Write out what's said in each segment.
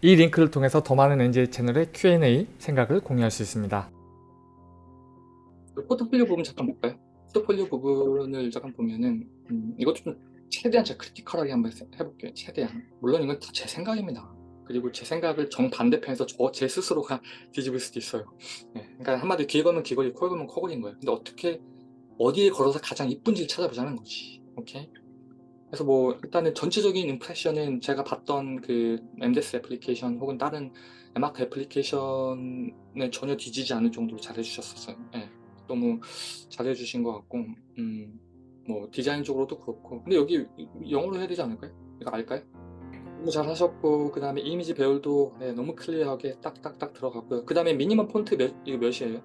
이 링크를 통해서 더 많은 NJ 채널의 Q&A 생각을 공유할 수 있습니다. 그 포트폴리오 부분 잠깐 볼까요? 포트폴리오 부분을 잠깐 보면은 음, 이것도 좀 최대한 제가 크리티컬하게 한번 해- 해볼게요. 최대한. 물론 이건 다 제 생각입니다. 그리고 제 생각을 정반대편에서 저 제 스스로가 뒤집을 수도 있어요. 예, 그러니까 한마디로 길 걸면 길거리, 코 걸면 코걸인 거예요. 근데 어떻게 어디에 걸어서 가장 이쁜 지를 찾아보자는 거지. 오케이? 그래서 뭐 일단은 전체적인 impression은 제가 봤던 그 MDes application 혹은 다른 에마크 애플리케이션에 전혀 뒤지지 않을 정도로 잘해주셨었어요. 예, 너무 잘해주신 것 같고 음, 뭐 디자인적으로도 그렇고 근데 여기 영어로 해야 되지 않을까요? 이거 알까요? 너무 잘하셨고 그 다음에 이미지 배열도 예, 너무 clear하게 딱딱딱 들어갔고요. 그 다음에 minimum 폰트 몇, 이거 몇이에요?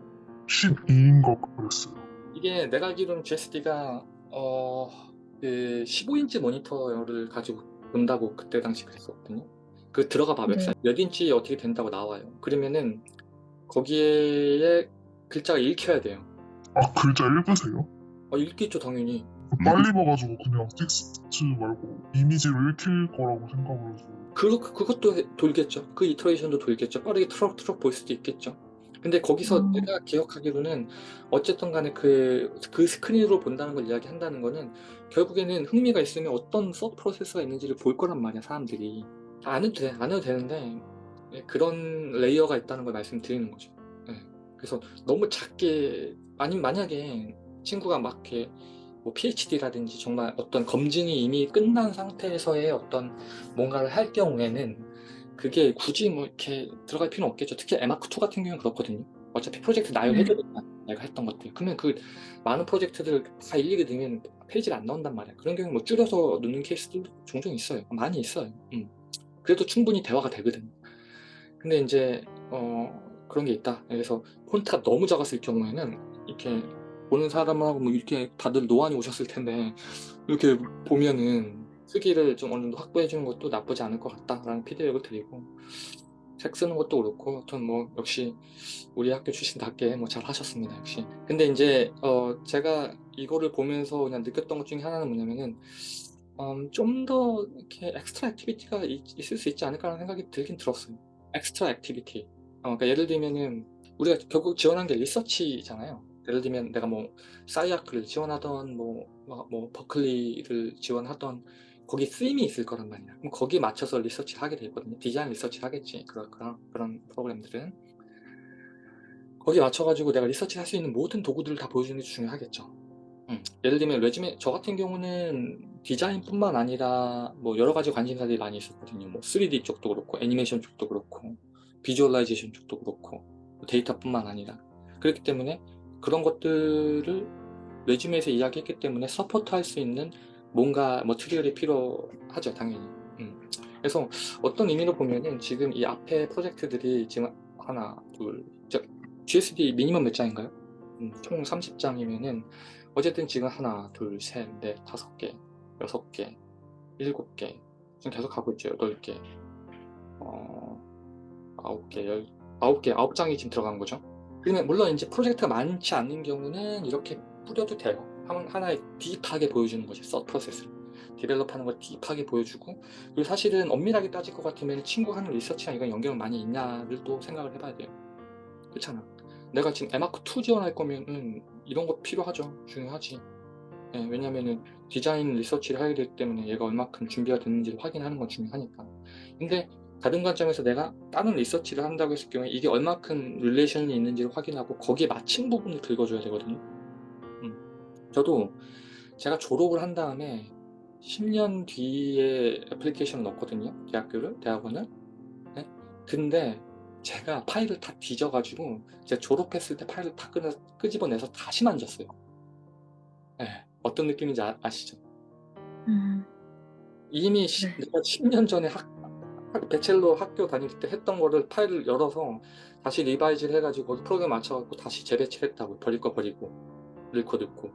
12인가 그랬어요. 이게 내가 알기로는 GSD가 어, 그 15인치 모니터를 가지고 본다고 그때 당시 그랬었거든요. 그 들어가 봐 네. 웹사이트 몇 인치 어떻게 된다고 나와요. 그러면은 거기에 글자가 읽혀야 돼요. 아 글자 읽으세요? 어, 읽겠죠 당연히. 빨리 봐가지고 그냥 텍스트 말고 이미지로 읽힐 거라고 생각을 해서 그, 그것도 해- 돌겠죠. 그 iteration도 돌겠죠. 빠르게 트럭트럭 볼 수도 있겠죠. 근데 거기서 음. 내가 기억하기로는 어쨌든 간에 그, 그 스크린으로 본다는 걸 이야기한다는 거는 결국에는 흥미가 있으면 어떤 sub process가 있는지를 볼 거란 말이야, 사람들이. 안 해도 돼, 안 해도 되는데 예, 그런 layer가 있다는 걸 말씀드리는 거죠. 예. 그래서 너무 작게, 아니면 만약에 친구가 막 이렇게 뭐 PhD라든지 정말 어떤 검증이 이미 끝난 상태에서의 어떤 뭔가를 할 경우에는 그게 굳이 뭐 이렇게 들어갈 필요는 없겠죠. 특히 에마크2 같은 경우는 그렇거든요. 어차피 프로젝트 나열해줘야 돼. 내가 했던 것들. 그러면 그 많은 프로젝트들 다 일일이 넣으면 페이지가 안 나온단 말이야. 그런 경우는 뭐 줄여서 넣는 케이스도 종종 있어요. 많이 있어요. 음. 그래도 충분히 대화가 되거든. 근데 이제 어, 그런 게 있다. 그래서 폰트가 너무 작았을 경우에는 이렇게 보는 사람하고 뭐 이렇게 다들 노안이 오셨을 텐데 이렇게 보면은 크기를 좀 어느 정도 확보해 주는 것도 나쁘지 않을 것 같다라는 피드백을 드리고 책 쓰는 것도 그렇고 하여튼 뭐 역시 우리 학교 출신답게 뭐 잘 하셨습니다 역시. 근데 이제 어 제가 이거를 보면서 그냥 느꼈던 것 중에 하나는 뭐냐면은 음, 좀더 이렇게 extra activity가 있, 있을 수 있지 않을까라는 생각이 들긴 들었어요. extra activity 어, 그러니까 예를 들면은 우리가 결국 지원한 게 리서치잖아요. 예를 들면 내가 뭐 SCI-Arc를 지원하던 뭐, 뭐, 뭐 버클리를 지원하던 거기 쓰임이 있을 거란 말이야. 그럼 거기에 맞춰서 리서치를 하게 돼 있거든요. 디자인 리서치를 하겠지. 그런, 그런, 그런 프로그램들은. 거기에 맞춰가지고 내가 리서치를 할 수 있는 모든 도구들을 다 보여주는 게 중요하겠죠. 음, 예를 들면 resume, 저 같은 경우는 디자인뿐만 아니라 뭐 여러 가지 관심사들이 많이 있었거든요. 뭐 3D 쪽도 그렇고, 애니메이션 쪽도 그렇고, visualization 쪽도 그렇고, 데이터뿐만 아니라. 그렇기 때문에 그런 것들을 레주메에서 이야기했기 때문에 서포트할 수 있는 뭔가 머티리얼이 필요하죠 당연히 음. 그래서 어떤 의미로 보면은 지금 이 앞에 프로젝트들이 지금 하나 둘 저, GSD 미니멈 몇 장인가요? 음, 총 30장이면은 어쨌든 지금 하나 둘셋넷 다섯 개 여섯 개 일곱 개 지금 계속 가고 있죠 여덟 개 어, 아홉 개 열, 아홉 개 아홉 장이 지금 들어간 거죠 그러면 물론 이제 프로젝트가 많지 않은 경우는 이렇게 뿌려도 돼요. 한- 하나의 딥하게 보여주는 거지, 서 프로세스를. 디벨롭하는 걸 딥하게 보여주고 그리고 사실은 엄밀하게 따질 것 같으면 친구가 하는 리서치랑 이건 연결 많이 있냐를 또 생각을 해봐야 돼요. 그렇잖아. 내가 지금 에마크2 지원할 거면은 이런 거 필요하죠. 중요하지. 예, 왜냐면은 디자인 리서치를 하게 되기 때문에 얘가 얼마큼 준비가 됐는지를 확인하는 건 중요하니까. 근데 다른 관점에서 내가 다른 리서치를 한다고 했을 경우에 이게 얼마큼 relation이 있는지를 확인하고 거기에 맞힌 부분을 긁어줘야 되거든요. 음. 저도 제가 졸업을 한 다음에 10년 뒤에 application을 넣었거든요. 대학교를, 대학원을. 네? 근데 제가 파일을 다 뒤져가지고 제가 졸업했을 때 파일을 다 끄, 끄집어내서 다시 만졌어요. 네. 어떤 느낌인지 아, 아시죠? 음, 이미 시- 네. 내가 10년 전에 학, 학- bachelor 학교 다닐 때 했던 거를 파일을 열어서 다시 revise를 해가지고 프로그램 맞춰갖고 다시 재배치했다고 버릴 거 버리고 넣고 넣고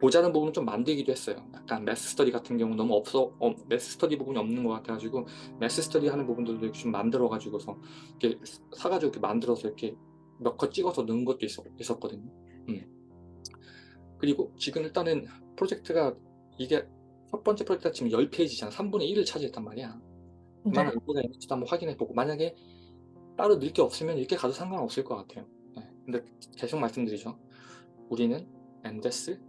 모자란 부분은 좀 만들기도 했어요. 약간 mass study 같은 경우 너무 없어 어, mass study 부분이 없는 것 같아가지고 mass study 하는 부분들도 이렇게 좀 만들어가지고서 이렇게 사가지고 이렇게 만들어서 이렇게 몇 컷 찍어서 넣은 것도 있었, 있었거든요. 음. 그리고 지금 일단은 프로젝트가 이게 첫 번째 프로젝트가 지금 10페이지잖아. 3분의 1을 차지했단 말이야. 그만한 의미가 있는지도 한번 확인해 보고 만약에 따로 넣을 게 없으면 이렇게 가도 상관없을 것 같아요. 네. 근데 계속 말씀드리죠. 우리는 MDes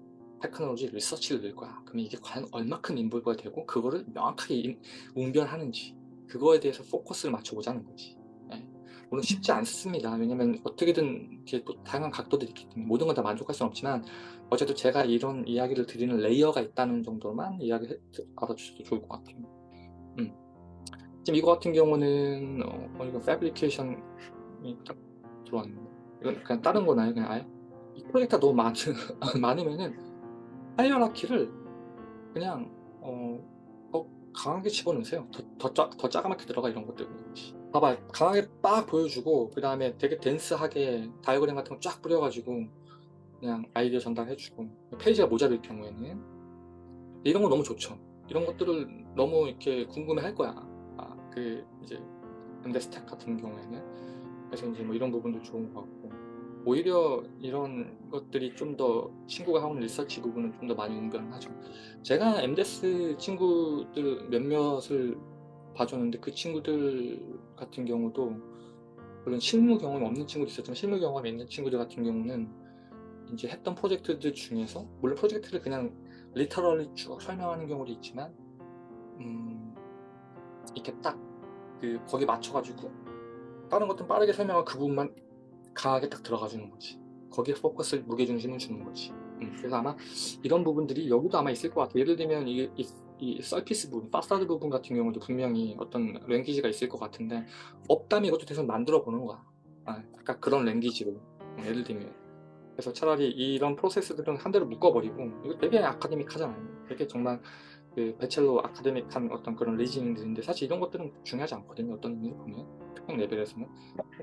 technology 리서치를 넣을 거야. 그러면 이게 과연 얼마큼 involve가 되고 그거를 명확하게 인- 웅변하는지 그거에 대해서 포커스를 맞춰보자는 거지. 예. 물론 쉽지 않습니다. 왜냐면 어떻게든 다양한 각도들이 있기 때문에 모든 건 다 만족할 수는 없지만 어쨌든 제가 이런 이야기를 드리는 layer가 있다는 정도만 이야기 알아주셔도 좋을 것 같아요. 음. 지금 이거 같은 경우는 어, 어, 이거 fabrication이 딱 들어왔는데 이건 그냥 다른 건가요? 그냥 아예 이 프로젝트가 너무 많, 많으면은 hierarchy를 그냥 어, 더 강하게 집어넣으세요. 더, 더, 짜, 더 짜가맣게 들어가 이런 것들. 봐봐 강하게 빡 보여주고 그 다음에 되게 dense하게 다이어그램 같은 거 쫙 뿌려가지고 그냥 아이디어 전달해주고 페이지가 모자랄 경우에는 이런 거 너무 좋죠. 이런 것들을 너무 이렇게 궁금해 할 거야. 아, 그 이제 현대 스택 같은 경우에는 그래서 이제 뭐 이런 부분도 좋은 것 같고 오히려 이런 것들이 좀 더 친구가 하는 리서치 부분은 좀 더 많이 웅변하죠. 제가 MDS 친구들 몇몇을 봐줬는데 그 친구들 같은 경우도 물론 실무 경험이 없는 친구도 있었지만 실무 경험이 있는 친구들 같은 경우는 이제 했던 프로젝트들 중에서 물론 프로젝트를 그냥 리터럴리 쭉 설명하는 경우도 있지만 음, 이렇게 딱 그 거기 맞춰가지고 다른 것들은 빠르게 설명하고 그 부분만 강하게 딱 들어가 주는 거지. 거기에 포커스를 무게중심을 주는 거지. 음, 그래서 아마 이런 부분들이 여기도 아마 있을 것 같아요. 예를 들면 이, 이, 이 서피스 부분, 파사드 부분 같은 경우도 분명히 어떤 랭귀지가 있을 것 같은데 없다면 이것도 계속 만들어 보는 거야. 아, 약간 그런 랭귀지로. 음, 예를 들면. 그래서 차라리 이런 프로세스들은 한 대로 묶어버리고 이거 되게 아카데믹하잖아요. 되게 정말 그 배첼로 아카데믹한 어떤 그런 리즈닝들인데 사실 이런 것들은 중요하지 않거든요 어떤 의미로 보면. 특정 레벨에서는.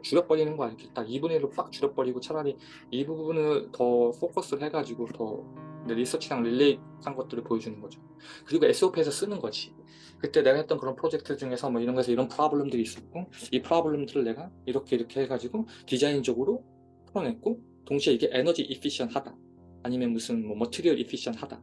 줄여버리는 거야 이렇게 딱 2분의 1로 빡 줄여버리고 차라리 이 부분을 더 포커스를 해가지고 더 리서치랑 relate한 것들을 보여주는 거죠. 그리고 SOP에서 쓰는 거지. 그때 내가 했던 그런 프로젝트 중에서 뭐 이런 거에서 이런 problem들이 있었고 이 problem들을 내가 이렇게 이렇게 해가지고 디자인적으로 풀어냈고 동시에 이게 에너지 efficient하다. 아니면 무슨 뭐 material efficient하다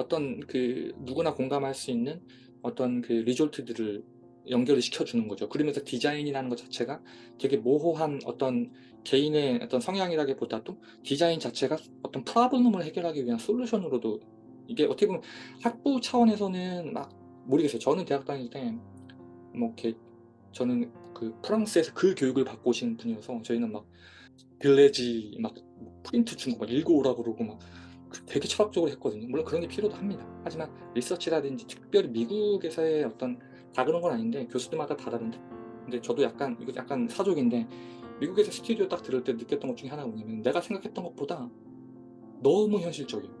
어떤 그 누구나 공감할 수 있는 어떤 그 result들을 연결을 시켜주는 거죠. 그러면서 디자인이라는 것 자체가 되게 모호한 어떤 개인의 어떤 성향이라기보다도 디자인 자체가 어떤 problem을 해결하기 위한 solution으로도 이게 어떻게 보면 학부 차원에서는 막 모르겠어요. 저는 대학 다닐 때 뭐 이렇게 저는 그 프랑스에서 그 교육을 받고 오신 분이어서 저희는 막 들뢰즈 막 프린트 준거 막 읽어오라 그러고 막 되게 철학적으로 했거든요. 물론 그런 게 필요도 합니다. 하지만 리서치라든지 특별히 미국에서의 어떤 다 그런 건 아닌데 교수들마다 다 다른데 근데 저도 약간 이거 약간 사족인데 미국에서 스튜디오 딱 들을 때 느꼈던 것 중에 하나가 뭐냐면 내가 생각했던 것보다 너무 현실적이에요.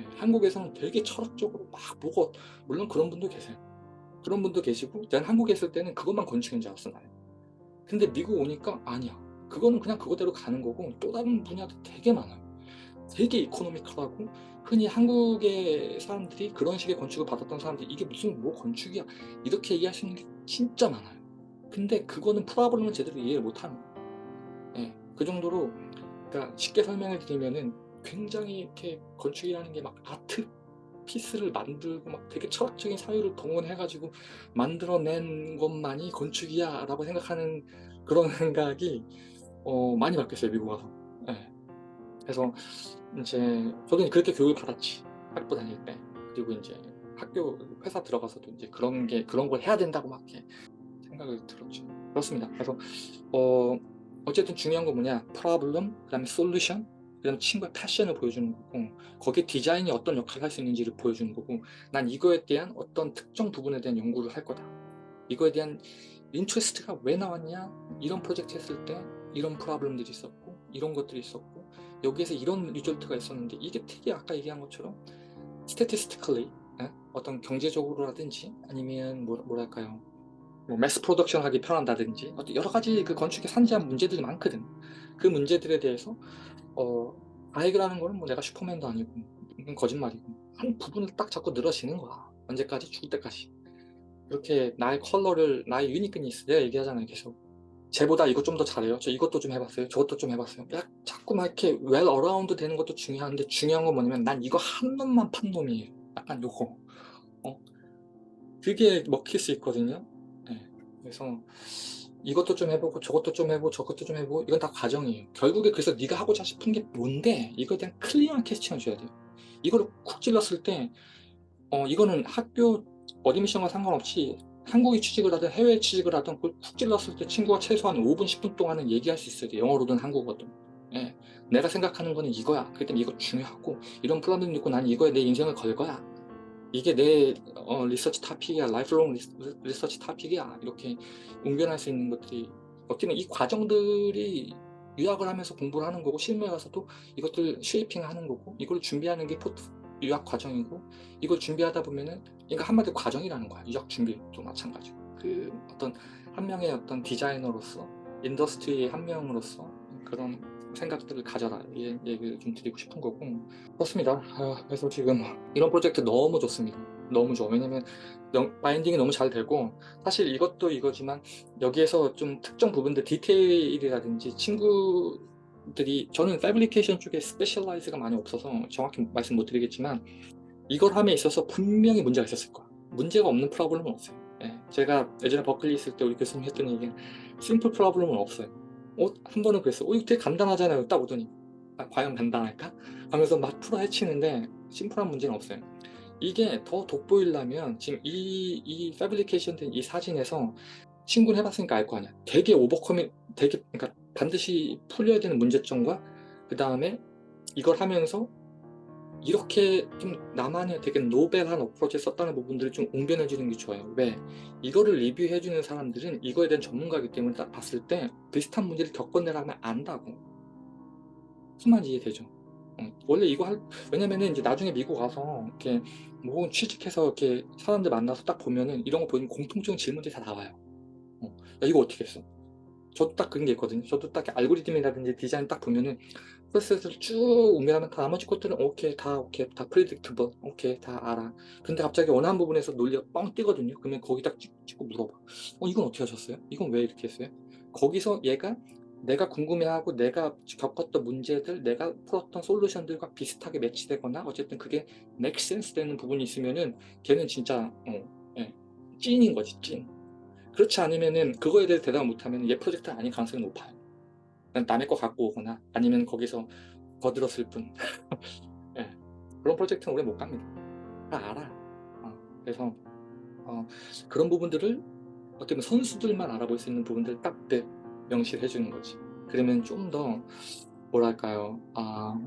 예, 한국에서는 되게 철학적으로 막 보고 물론 그런 분도 계세요. 그런 분도 계시고 난 한국에 있을 때는 그것만 건축인 줄 알았어 나는. 근데 미국 오니까 아니야. 그거는 그냥 그거대로 가는 거고 또 다른 분야도 되게 많아요. 되게 이코노미컬하고 흔히 한국의 사람들이 그런 식의 건축을 받았던 사람들이 이게 무슨 뭐 건축이야? 이렇게 있는 게 진짜 많아요. 근데 그거는 프로블럼을 제대로 이해를 못하는 예, 그 정도로 그러니까 쉽게 설명을 드리면은 굉장히 이렇게 건축이라는 게 막 아트 피스를 만들고 막 되게 철학적인 사유를 동원해가지고 만들어낸 것만이 건축이야 라고 생각하는 그런 생각이 어, 많이 바뀌었어요 미국 와서. 예. 그래서 이제 저도 그렇게 교육을 받았지. 학부 다닐 때. 그리고 이제 학교 회사 들어가서도 이제 그런 게 그런 걸 해야 된다고 막 이렇게 생각을 들었죠. 그렇습니다. 그래서 어 어쨌든 중요한 건 뭐냐? 프로블럼 그 다음에 솔루션 그 다음에 친구의 패션을 보여주는 거고 거기에 디자인이 어떤 역할을 할 수 있는지를 보여주는 거고 난 이거에 대한 어떤 특정 부분에 대한 연구를 할 거다. 이거에 대한 interest가 왜 나왔냐? 이런 프로젝트 했을 때 이런 problem들이 있었고 이런 것들이 있었고 여기에서 이런 result가 있었는데 이게 되게 아까 얘기한 것처럼. Statistically 예? 어떤 경제적으로라든지 아니면 뭐, 뭐랄까요? 뭐 mass production 하기 편한다든지 어떤 여러 가지 그 건축에 산재한 문제들이 많거든. 그 문제들에 대해서 어 아이그라는 거는 뭐 내가 슈퍼맨도 아니고 거짓말이고 한 부분을 딱 잡고 늘어지는 거야. 언제까지? 죽을 때까지. 그렇게 나의 컬러를 나의 uniqueness 내가 얘기하잖아요 계속 쟤보다 이거 좀 더 잘해요. 저 이것도 좀 해봤어요. 저것도 좀 해봤어요. 야, 자꾸 막 이렇게 well rounded 되는 것도 중요한데 중요한 건 뭐냐면 난 이거 한 놈만 판 놈이에요. 약간 요거. 어? 그게 먹힐 수 있거든요. 네. 그래서 이것도 좀 해보고 저것도 좀 해보고 저것도 좀 해보고 이건 다 과정이에요. 결국에 그래서 네가 하고자 싶은 게 뭔데 이거에 대한 clear한 캐스팅을 줘야 돼요. 이거를 쿡 찔렀을 때 어, 이거는 학교 admission과 상관없이 한국에 취직을 하든 해외에 취직을 하든 그걸 쿡 찔렀을 때 친구가 최소한 5분 10분 동안은 얘기할 수 있어야 돼 영어로든 한국어든. 예. 내가 생각하는 거는 이거야. 그렇기 때문에 이거 중요하고 이런 프로그램 있고 난 이거에 내 인생을 걸 거야. 이게 내 어, research topic이야. lifelong research topic이야. 이렇게 웅변할 수 있는 것들이 어떻게 이 과정들이 유학을 하면서 공부를 하는 거고 실무에 가서도 이것들 shaping 하는 거고 이걸 준비하는 게 포트 유학 과정이고 이걸 준비하다 보면은 그러니까 한마디로 과정이라는 거야. 유학 준비도 마찬가지고. 그 어떤 한 명의 어떤 디자이너로서 industry의 한 명으로서 그런 생각들을 가져라. 이 얘기를 좀 드리고 싶은 거고. 그렇습니다. 아, 그래서 지금 이런 프로젝트 너무 좋습니다. 너무 좋아. 왜냐면 영- binding이 너무 잘 되고 사실 이것도 이거지만 여기에서 좀 특정 부분들 디테일이라든지 친구 들이 저는 fabrication 쪽에 specialize가 많이 없어서 정확히 말씀 못 드리겠지만 이걸 함에 있어서 분명히 문제가 있었을 거야. 문제가 없는 problem은 없어요. 예, 제가 예전에 버클리 있을 때 우리 교수님 했던 얘기는 simple problem은 없어요. 어, 한 번은 그랬어. 어, 이거 되게 간단하잖아요. 딱 오더니 아, 과연 간단할까? 하면서 막 풀어 헤치는데 심플한 문제는 없어요. 이게 더 돋보이려면 지금 이, 이 패브리케이션 된 이 사진에서 친구는 해봤으니까 알 거 아니야. 되게 오버커밍 되게 그러니까 반드시 풀려야 되는 문제점과 그 다음에 이걸 하면서 이렇게 좀 나만의 되게 노벨한 어프로치를 썼다는 부분들을 좀 웅변해 주는 게 좋아요 왜? 이거를 리뷰해 주는 사람들은 이거에 대한 전문가이기 때문에 딱 봤을 때 비슷한 문제를 겪어내라 하면 안다고 말인지 이해되죠? 어, 원래 이거 할 왜냐면은 이제 나중에 미국 가서 이렇게 뭐 취직해서 이렇게 사람들 만나서 딱 보면은 이런 거 보면 공통적인 질문들이 다 나와요 어, 야 이거 어떻게 했어? 저도 딱 그런 게 있거든요. 저도 딱 알고리즘이라든지 디자인 딱 보면은 프로세스를 쭉다 나머지 것들은 오케이 다 오케이 다 predictable 오케이 다 알아. 근데 갑자기 원하는 부분에서 논리가 뻥 뛰거든요. 그러면 거기 딱 찍, 찍고 물어봐. 어 이건 어떻게 하셨어요? 이건 왜 이렇게 했어요? 거기서 얘가 내가 궁금해하고 내가 겪었던 문제들 내가 풀었던 솔루션들과 비슷하게 매치되거나 어쨌든 그게 sense 되는 부분이 있으면은 걔는 진짜 어, 예, 찐인 거지 찐 그렇지 않으면은 그거에 대해 대답 못하면 얘 프로젝트가 아닌 가능성이 높아요. 남의 거 갖고 오거나 아니면 거기서 거들었을 뿐. 예, 그런 프로젝트는 오래 못 갑니다. 다 알아. 어, 그래서 어, 그런 부분들을 어떻게 보면 선수들만 알아볼 수 있는 부분들 딱 네, 명시해 주는 거지. 그러면 좀 더 뭐랄까요? 아,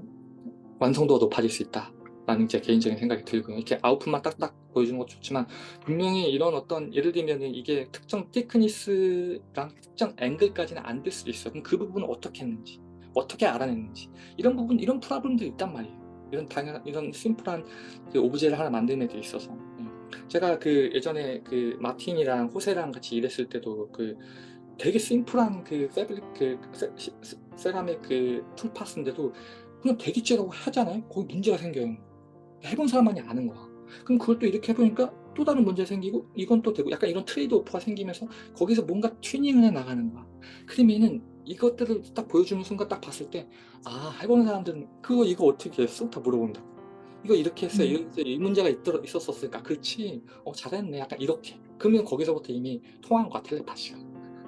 완성도가 높아질 수 있다 라는 제 개인적인 생각이 들고요. 이렇게 아웃풋만 딱딱 보여주는 것도 좋지만 분명히 이런 어떤 예를 들면 이게 특정 thickness랑 특정 앵글까지는 안 될 수도 있어요. 그럼 그 부분을 어떻게 했는지 어떻게 알아냈는지. 이런 부분 이런 problem도 있단 말이에요. 이런 당연 이런 심플한 그 오브제를 하나 만드는 데 있어서. 예. 제가 그 예전에 그 마틴이랑 호세랑 같이 일했을 때도 그 되게 심플한 그 fabric 그 세, 시- 세- 세라믹 그 toolpath인데도 그냥 되겠지라고 하잖아요? 거기 문제가 생겨요 해본 사람만이 아는 거야. 그럼 그걸 또 이렇게 해보니까 또 다른 문제 생기고 이건 또 되고 약간 이런 trade off가 생기면서 거기서 뭔가 튜닝을 해 나가는 거야. 그러면은 이것들을 딱 보여주는 순간 딱 봤을 때 아 해보는 사람들은 그거 이거 어떻게 했어? 다 물어본다. 이거 이렇게 했어요 음. 이렇게 이 문제가 있더, 있었었으니까. 그렇지. 어 잘했네. 약간 이렇게. 그러면 거기서부터 이미 통한 거야 텔레파시가.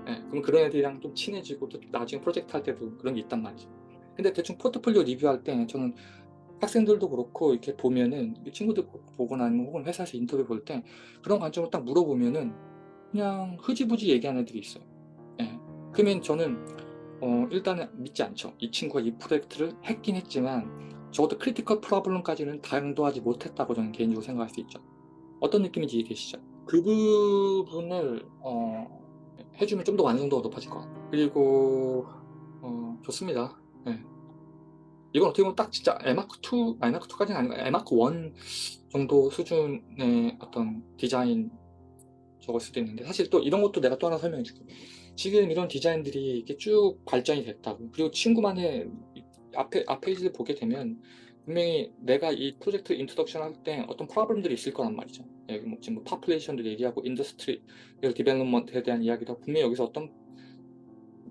예, 그럼 그런 애들이랑 좀 친해지고 또 나중에 프로젝트 할 때도 그런 게 있단 말이죠. 근데 대충 포트폴리오 리뷰할 때 저는 학생들도 그렇고 이렇게 보면은 이 친구들 보거나 아니면 혹은 회사에서 인터뷰 볼 때 그런 관점을 딱 물어보면은 그냥 흐지부지 얘기하는 애들이 있어요 예. 그러면 저는 어, 일단은 믿지 않죠 이 친구가 이 프로젝트를 했긴 했지만 적어도 critical problem까지는 당도하지 못했다고 저는 개인적으로 생각할 수 있죠 어떤 느낌인지 이해되시죠? 그 부분을 어, 해주면 좀 더 완성도가 높아질 것 같아요 그리고 어, 좋습니다 예. 이건 어떻게 보면 딱 진짜 에마크2, 에마크2까지는 아니고 에마크1 정도 수준의 어떤 디자인 적을 수도 있는데 사실 또 이런 것도 내가 또 하나 설명해 줄게. 지금 이런 디자인들이 이렇게 쭉 발전이 됐다고. 그리고 친구만의 이- 앞에, 앞 페이지를 보게 되면 분명히 내가 이 프로젝트 introduction 할 때 어떤 problem들이 있을 거란 말이죠. 여기 뭐 지금 뭐 population도 얘기하고 industry development에 대한 이야기도 분명히 여기서 어떤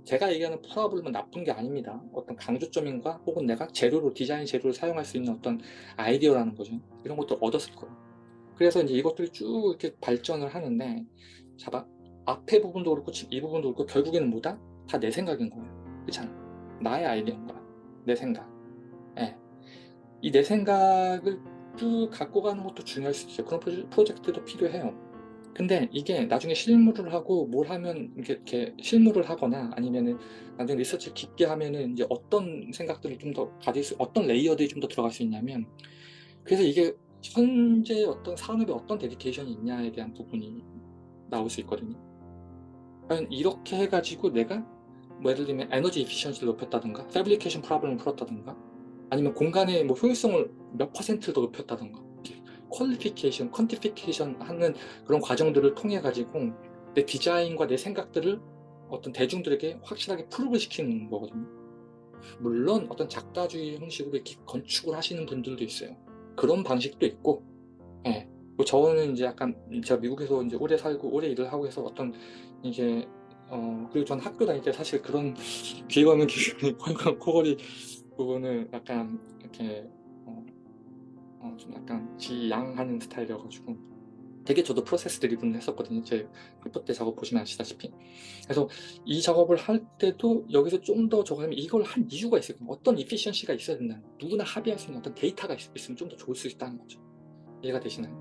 제가 얘기하는 problem은 나쁜 게 아닙니다. 어떤 강조점인가 혹은 내가 재료로 디자인 재료를 사용할 수 있는 어떤 아이디어라는 거죠. 이런 것도 얻었을 거예요. 그래서 이제 이것들이 쭉 이렇게 발전을 하는데 잡아 앞에 부분도 그렇고 이 부분도 그렇고 결국에는 뭐다? 다 내 생각인 거예요. 그렇잖아. 나의 아이디어인 거야. 내 생각. 예. 이 내 생각을 쭉 갖고 가는 것도 중요할 수 있어요. 그런 프로젝- 프로젝트도 필요해요. 근데 이게 나중에 실무를 하고 뭘 하면 이렇게, 실무를 하거나 아니면은 나중에 리서치를 깊게 하면은 이제 어떤 생각들을 좀 더 가질 수, 어떤 레이어들이 좀 더 들어갈 수 있냐면 그래서 이게 현재 어떤 산업에 어떤 dedication이 있냐에 대한 부분이 나올 수 있거든요. 과연 이렇게 해가지고 내가 뭐 예를 들면 에너지 efficiency를 높였다든가 fabrication problem을 풀었다든가 아니면 공간의 뭐 효율성을 몇 퍼센트 더 높였다든가 qualification, quantification 하는 그런 과정들을 통해 가지고 내 디자인과 내 생각들을 어떤 대중들에게 확실하게 prove 시키는 거거든요. 물론 어떤 작다주의 형식으로 이렇게 건축을 하시는 분들도 있어요. 그런 방식도 있고, 예. 뭐 저는 이제 약간 제가 미국에서 이제 오래 살고 오래 일을 하고 해서 어떤 이제 어 그리고 전 학교 다닐 때 사실 그런 가면 귀 코골이 부분을 약간 이렇게 어, 어, 좀 약간 지양하는 스타일이어가지고 되게 저도 프로세스 드리븐 했었거든요. 제 페퍼 때 작업 보시면 아시다시피. 그래서 이 작업을 할 때도 여기서 좀 더 저거 하면 이걸 한 이유가 있을 거예요. 어떤 efficiency가 있어야 된다. 누구나 합의할 수 있는 어떤 데이터가 있, 있으면 좀 더 좋을 수 있다는 거죠. 이해가 되시나요?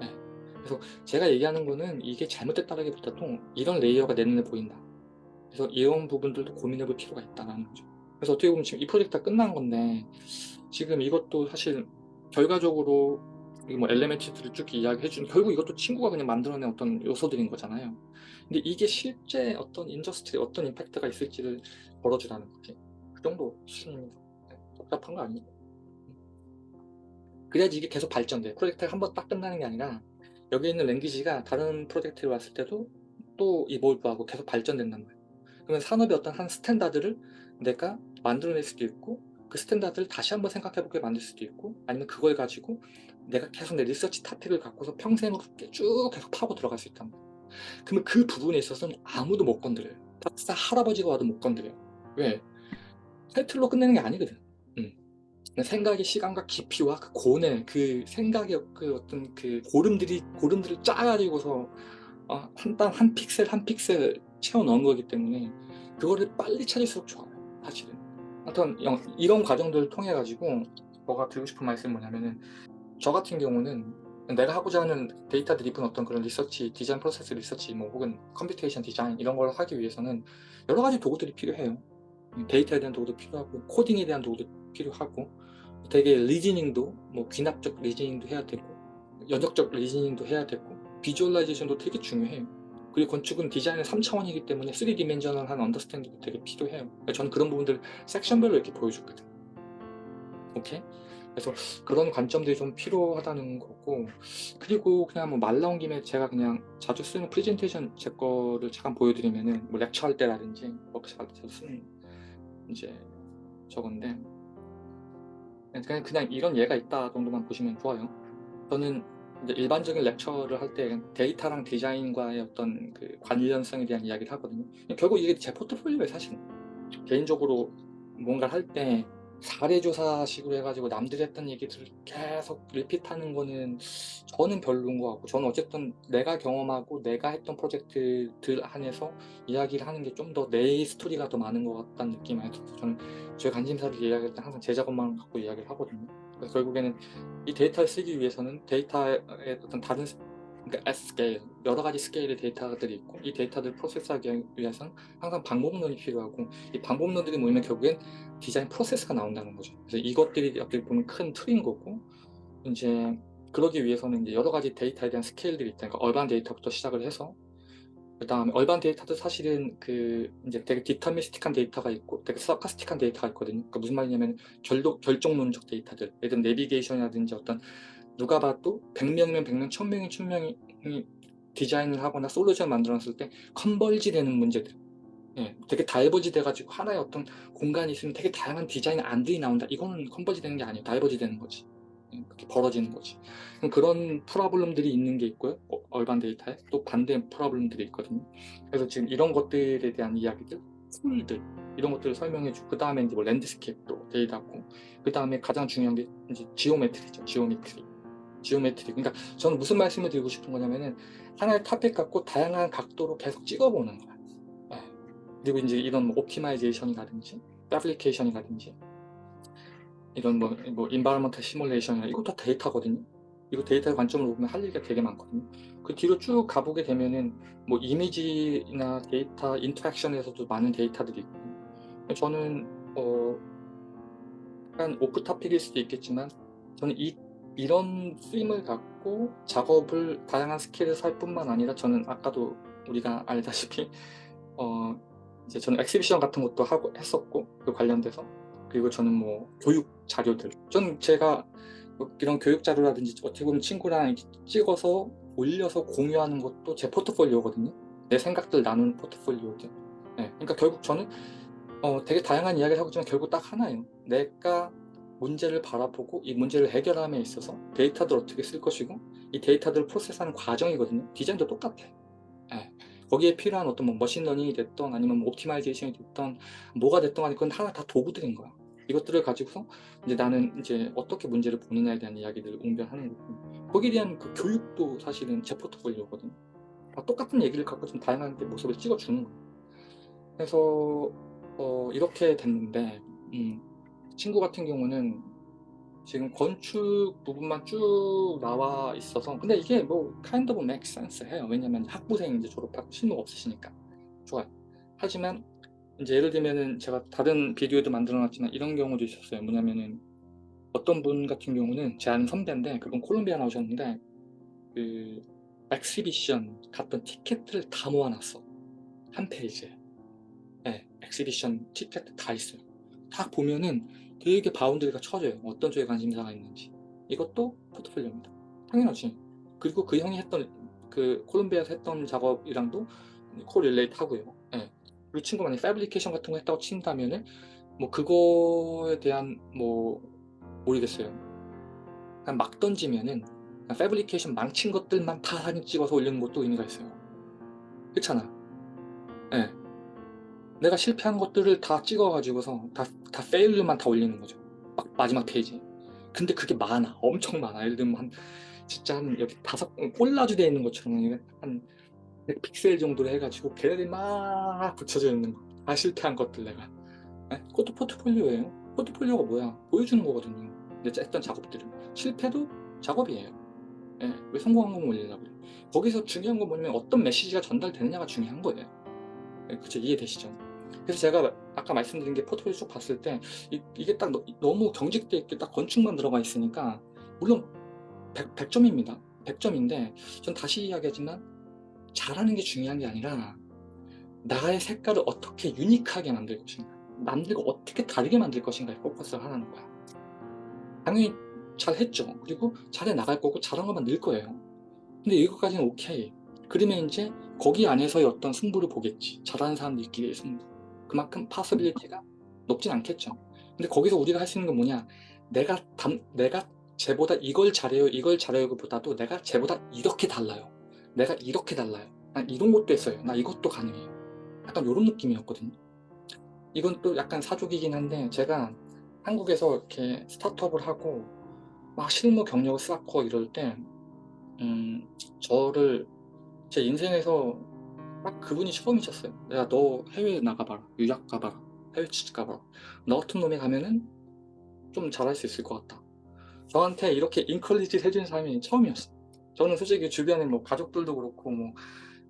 네. 그래서 제가 얘기하는 거는 이게 잘못됐다라기보다도 이런 layer가 내 눈에 보인다. 그래서 이런 부분들도 고민해 볼 필요가 있다는 거죠. 그래서 어떻게 보면 지금 이 프로젝트가 끝난 건데 지금 이것도 사실 결과적으로 이뭐 element들을 쭉 이야기해 준 결국 이것도 친구가 그냥 만들어낸 어떤 요소들인 거잖아요. 근데 이게 실제 어떤 industry에 어떤 임팩트가 있을지를 보여주라는 거지. 그 정도 수준입니다. 네, 복잡한 거 아니고. 그래야지 이게 계속 발전돼. 프로젝트가 한 번 딱 끝나는 게 아니라 여기 있는 language가 다른 프로젝트에 왔을 때도 또 evolve하고 계속 발전된단 말이에요. 그러면 산업의 어떤 한 standard를 내가 만들어낼 수도 있고 그 standard를 다시 한번 생각해보게 만들 수도 있고 아니면 그걸 가지고 내가 계속 내 리서치 토픽을 갖고서 평생으로 쭉 계속 파고 들어갈 수 있단 말이에요. 그러면 그 부분에 있어서는 아무도 못 건드려요. 박사 할아버지가 와도 못 건드려요. 왜? 타이틀로 끝내는 게 아니거든. 음. 생각의 시간과 깊이와 그 고뇌, 그 생각의 그 어떤 그 고름들이 고름들을 짜가지고서 어, 한땀 한 픽셀 한 픽셀 채워 넣은 거기 때문에 그거를 빨리 찾을수록 좋아요. 사실은. 하여튼 영- 이런 과정들을 통해 가지고 뭐가 드리고 싶은 말씀이 뭐냐면은 저 같은 경우는 내가 하고자 하는 데이터 driven 어떤 그런 리서치, 디자인 프로세스 리서치, 뭐 혹은 computation 디자인 이런 걸 하기 위해서는 여러 가지 도구들이 필요해요. 데이터에 대한 도구도 필요하고 코딩에 대한 도구도 필요하고 되게 reasoning도 뭐 귀납적 reasoning도 해야 되고 연역적 reasoning도 해야 되고 visualization도 되게 중요해요. 그리고 건축은 디자인의 3차원이기 때문에 3 dimensional한 understanding도 되게 필요해요. 저는 그런 부분들 섹션별로 이렇게 보여줬거든. 오케이? 그래서 그런 관점들이 좀 필요하다는 거고 그리고 그냥 뭐 말 나온 김에 제가 그냥 자주 쓰는 프레젠테이션 제 거를 잠깐 보여드리면은 뭐 lecture 할 때라든지 워크샵 할 때 쓰는 이제 저건데 그냥 그냥 이런 예가 있다 정도만 보시면 좋아요. 저는 일반적인 lecture를 할 때 데이터랑 디자인과의 어떤 그 관련성에 대한 이야기를 하거든요. 결국 이게 제 포트폴리오에 사실 개인적으로 뭔가를 할 때 사례조사식으로 해가지고 남들이 했던 얘기들을 계속 repeat하는 거는 저는 별로인 것 같고 저는 어쨌든 내가 경험하고 내가 했던 프로젝트들 안에서 이야기를 하는 게 좀 더 내 스토리가 더 많은 것 같다는 느낌이 들어서 저는 제 관심사를 이야기할 때 항상 제 작업만 갖고 이야기를 하거든요. 그래서 결국에는 이 데이터를 쓰기 위해서는 데이터의 어떤 다른 스- 그러니까 스케일 여러 가지 스케일의 데이터들이 있고 이 데이터들을 프로세스하기 위해서는 항상 방법론이 필요하고 이 방법론들이 모이면 결국엔 디자인 프로세스가 나온다는 거죠. 그래서 이것들이 어떻게 보면 큰 틀인 거고 이제 그러기 위해서는 이제 여러 가지 데이터에 대한 스케일들이 있다. 그러니까 urban 데이터부터 시작을 해서 그 다음에 urban 데이터도 사실은 그 이제 되게 deterministic한 데이터가 있고 되게 stochastic한 데이터가 있거든요. 그러니까 무슨 말이냐면 결도, 결정론적 데이터들, 예를 들면 내비게이션이라든지 어떤 누가 봐도 100명이면 100명, 1000명이 1000명이 디자인을 하거나 솔루션 만들었을 때 converge 되는 문제들. 예, 되게 diverge 돼가지고 하나의 어떤 공간이 있으면 되게 다양한 디자인 안들이 나온다. 이거는 converge 되는 게 아니에요. diverge 되는 거지. 예, 그렇게 벌어지는 거지. 그런 problem들이 있는 게 있고요. 어, urban 데이터에 또 반대 problem들이 있거든요. 그래서 지금 이런 것들에 대한 이야기들, tool들 이런 것들을 설명해 주고 그 다음에 이제 뭐 landscape도 데이터고 그 다음에 가장 중요한 게 이제 geometry죠. Geometry. Geometry. 그러니까 저는 무슨 말씀을 드리고 싶은 거냐면은 하나의 토픽 갖고 다양한 각도로 계속 찍어보는 거야. 예. 그리고 이제 이런 뭐 optimization이라든지 애플리케이션이라든지 이런 뭐, 뭐 environment 시뮬레이션이나 이것도 다 데이터거든요. 이거 데이터 관점으로 보면 할 얘기가 되게 많거든요. 그 뒤로 쭉 가보게 되면은 뭐 이미지나 데이터 interaction에서도 많은 데이터들이 있거든요. 저는 어 약간 off topic일 수도 있겠지만 저는 이 이런 쓰임을 갖고 작업을 다양한 스케일에서 할 뿐만 아니라 저는 아까도 우리가 알다시피 어 이제 저는 exhibition 같은 것도 하고 했었고 그 관련돼서 그리고 저는 뭐 교육 자료들. 저는 제가 뭐 이런 교육 자료라든지 어떻게 보면 친구랑 찍어서 올려서 공유하는 것도 제 포트폴리오거든요. 내 생각들 나누는 포트폴리오들. 네, 그러니까 결국 저는 어, 되게 다양한 이야기를 하고 있지만 결국 딱 하나예요. 내가 문제를 바라보고 이 문제를 해결함에 있어서 데이터들 어떻게 쓸 것이고 이 데이터들을 프로세스하는 과정이거든요. 디자인도 똑같아 예. 거기에 필요한 어떤 뭐 machine learning이 됐던 아니면 뭐 optimization이 됐던 뭐가 됐던 간에 그건 하나 다 도구들인 거야 이것들을 가지고서 이제 나는 이제 어떻게 문제를 보느냐에 대한 이야기들을 웅변하는 거고. 거기에 대한 그 교육도 사실은 제 포트폴리오거든요. 다 똑같은 얘기를 갖고 좀 다양한 모습을 찍어주는 거예요. 그래서 어, 이렇게 됐는데 음, 친구 같은 경우는 지금 건축 부분만 쭉 나와 있어서 근데 이게 뭐 kind of make sense 해요. 왜냐면 학부생 이제 졸업하고 실무 없으시니까. 좋아요. 하지만 이제 예를 들면은 제가 다른 비디오도 만들어 놨지만 이런 경우도 있었어요 뭐냐면은 어떤 분 같은 경우는 제 아는 선배인데 그분 콜롬비아 나오셨는데 그 exhibition 갔던 티켓을 다 모아놨어 한 페이지에 네, exhibition 티켓 다 있어요 딱 보면은 되게 boundary가 쳐져요. 어떤 쪽에 관심사가 있는지. 이것도 포트폴리오입니다. 당연하지. 그리고 그 형이 했던 그 콜롬비아에서 했던 작업이랑도 correlate 하고요. 예. 그리고 친구 만약에 fabrication 같은 거 했다고 친다면은 뭐 그거에 대한 뭐 모르겠어요. 그냥 막 던지면은 fabrication 망친 것들만 다 사진 찍어서 올리는 것도 의미가 있어요. 그렇잖아. 예. 내가 실패한 것들을 다 찍어가지고서 다, 다 fail만 다 올리는 거죠. 막 마지막 페이지. 근데 그게 많아. 엄청 많아. 예를 들면 한, 진짜 한 여기 다섯, 꼴라주 되어 있는 것처럼 한100 픽셀 정도로 해가지고 걔네들이 막 붙여져 있는 거. 다 실패한 것들 내가. 네? 그것도 포트폴리오예요. 포트폴리오가 뭐야? 보여주는 거거든요. 내가 했던 작업들은. 실패도 작업이에요. 네? 왜 성공한 것만 올리려고 그래? 거기서 중요한 건 뭐냐면 어떤 메시지가 전달되느냐가 중요한 거예요. 네, 그쵸 이해되시죠? 그래서 제가 아까 말씀드린 게 포트폴리오 쭉 봤을 때 이, 게딱 너, 무 경직돼 있게 딱 건축만 들어가 있으니까 물론 100, 100점입니다. 100점인데 전 다시 이야기하지만 잘하는 게 중요한 게 아니라 나의 색깔을 어떻게 unique하게 만들 것인가 남들과 어떻게 다르게 만들 것인가에 포커스를 하라는 거야. 당연히 잘했죠. 그리고 잘해 나갈 거고 잘한 것만 늘 거예요. 근데 이것까지는 오케이. 그러면 이제 거기 안에서의 어떤 승부를 보겠지. 잘하는 사람들끼리의 승부. 그만큼 possibility가 높진 않겠죠. 근데 거기서 우리가 할 수 있는 건 뭐냐? 내가 담, 내가 쟤보다 이걸 잘해요, 이걸 잘해요 보다도 내가 쟤보다 이렇게 달라요. 내가 이렇게 달라요. 난 이런 것도 했어요. 나 이것도 가능해요. 약간 이런 느낌이었거든요. 이건 또 약간 사족이긴 한데 제가 한국에서 이렇게 스타트업을 하고 막 실무 경력을 쌓고 이럴 때 음, 저를 제 인생에서 딱 그분이 처음이셨어요. 내가 너 해외 나가봐라. 유학 가봐라. 해외 취직 가봐라. 너 같은 놈이 가면은 좀 잘할 수 있을 것 같다. 저한테 이렇게 인컬리지 해주는 사람이 처음이었어요. 저는 솔직히 주변에 뭐 가족들도 그렇고 뭐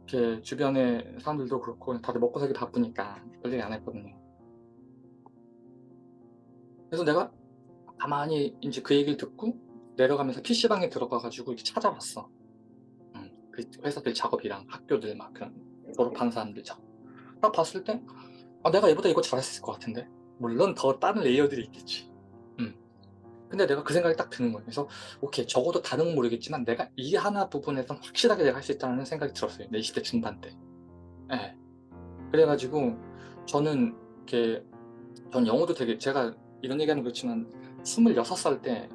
이렇게 주변에 사람들도 그렇고 다들 먹고 살기 바쁘니까 별얘기 안 했거든요. 그래서 내가 가만히 이제 그 얘기를 듣고 내려가면서 PC방에 들어가가지고 이렇게 찾아봤어. 음, 그 회사들 작업이랑 학교들 막 그런 졸업한 사람들 작업. 딱 봤을 때 아, 내가 얘보다 이거 잘했을 것 같은데 물론 더 다른 레이어들이 있겠지. 음. 근데 내가 그 생각이 딱 드는 거예요. 그래서 오케이 적어도 건 모르겠지만 내가 이 하나 부분에서 확실하게 내가 할 수 있다는 생각이 들었어요. 내 20대 중반 때. 예. 그래가지고 저는 이렇게 전 영어도 되게 제가 이런 얘기하는 거 그렇지만 26살 때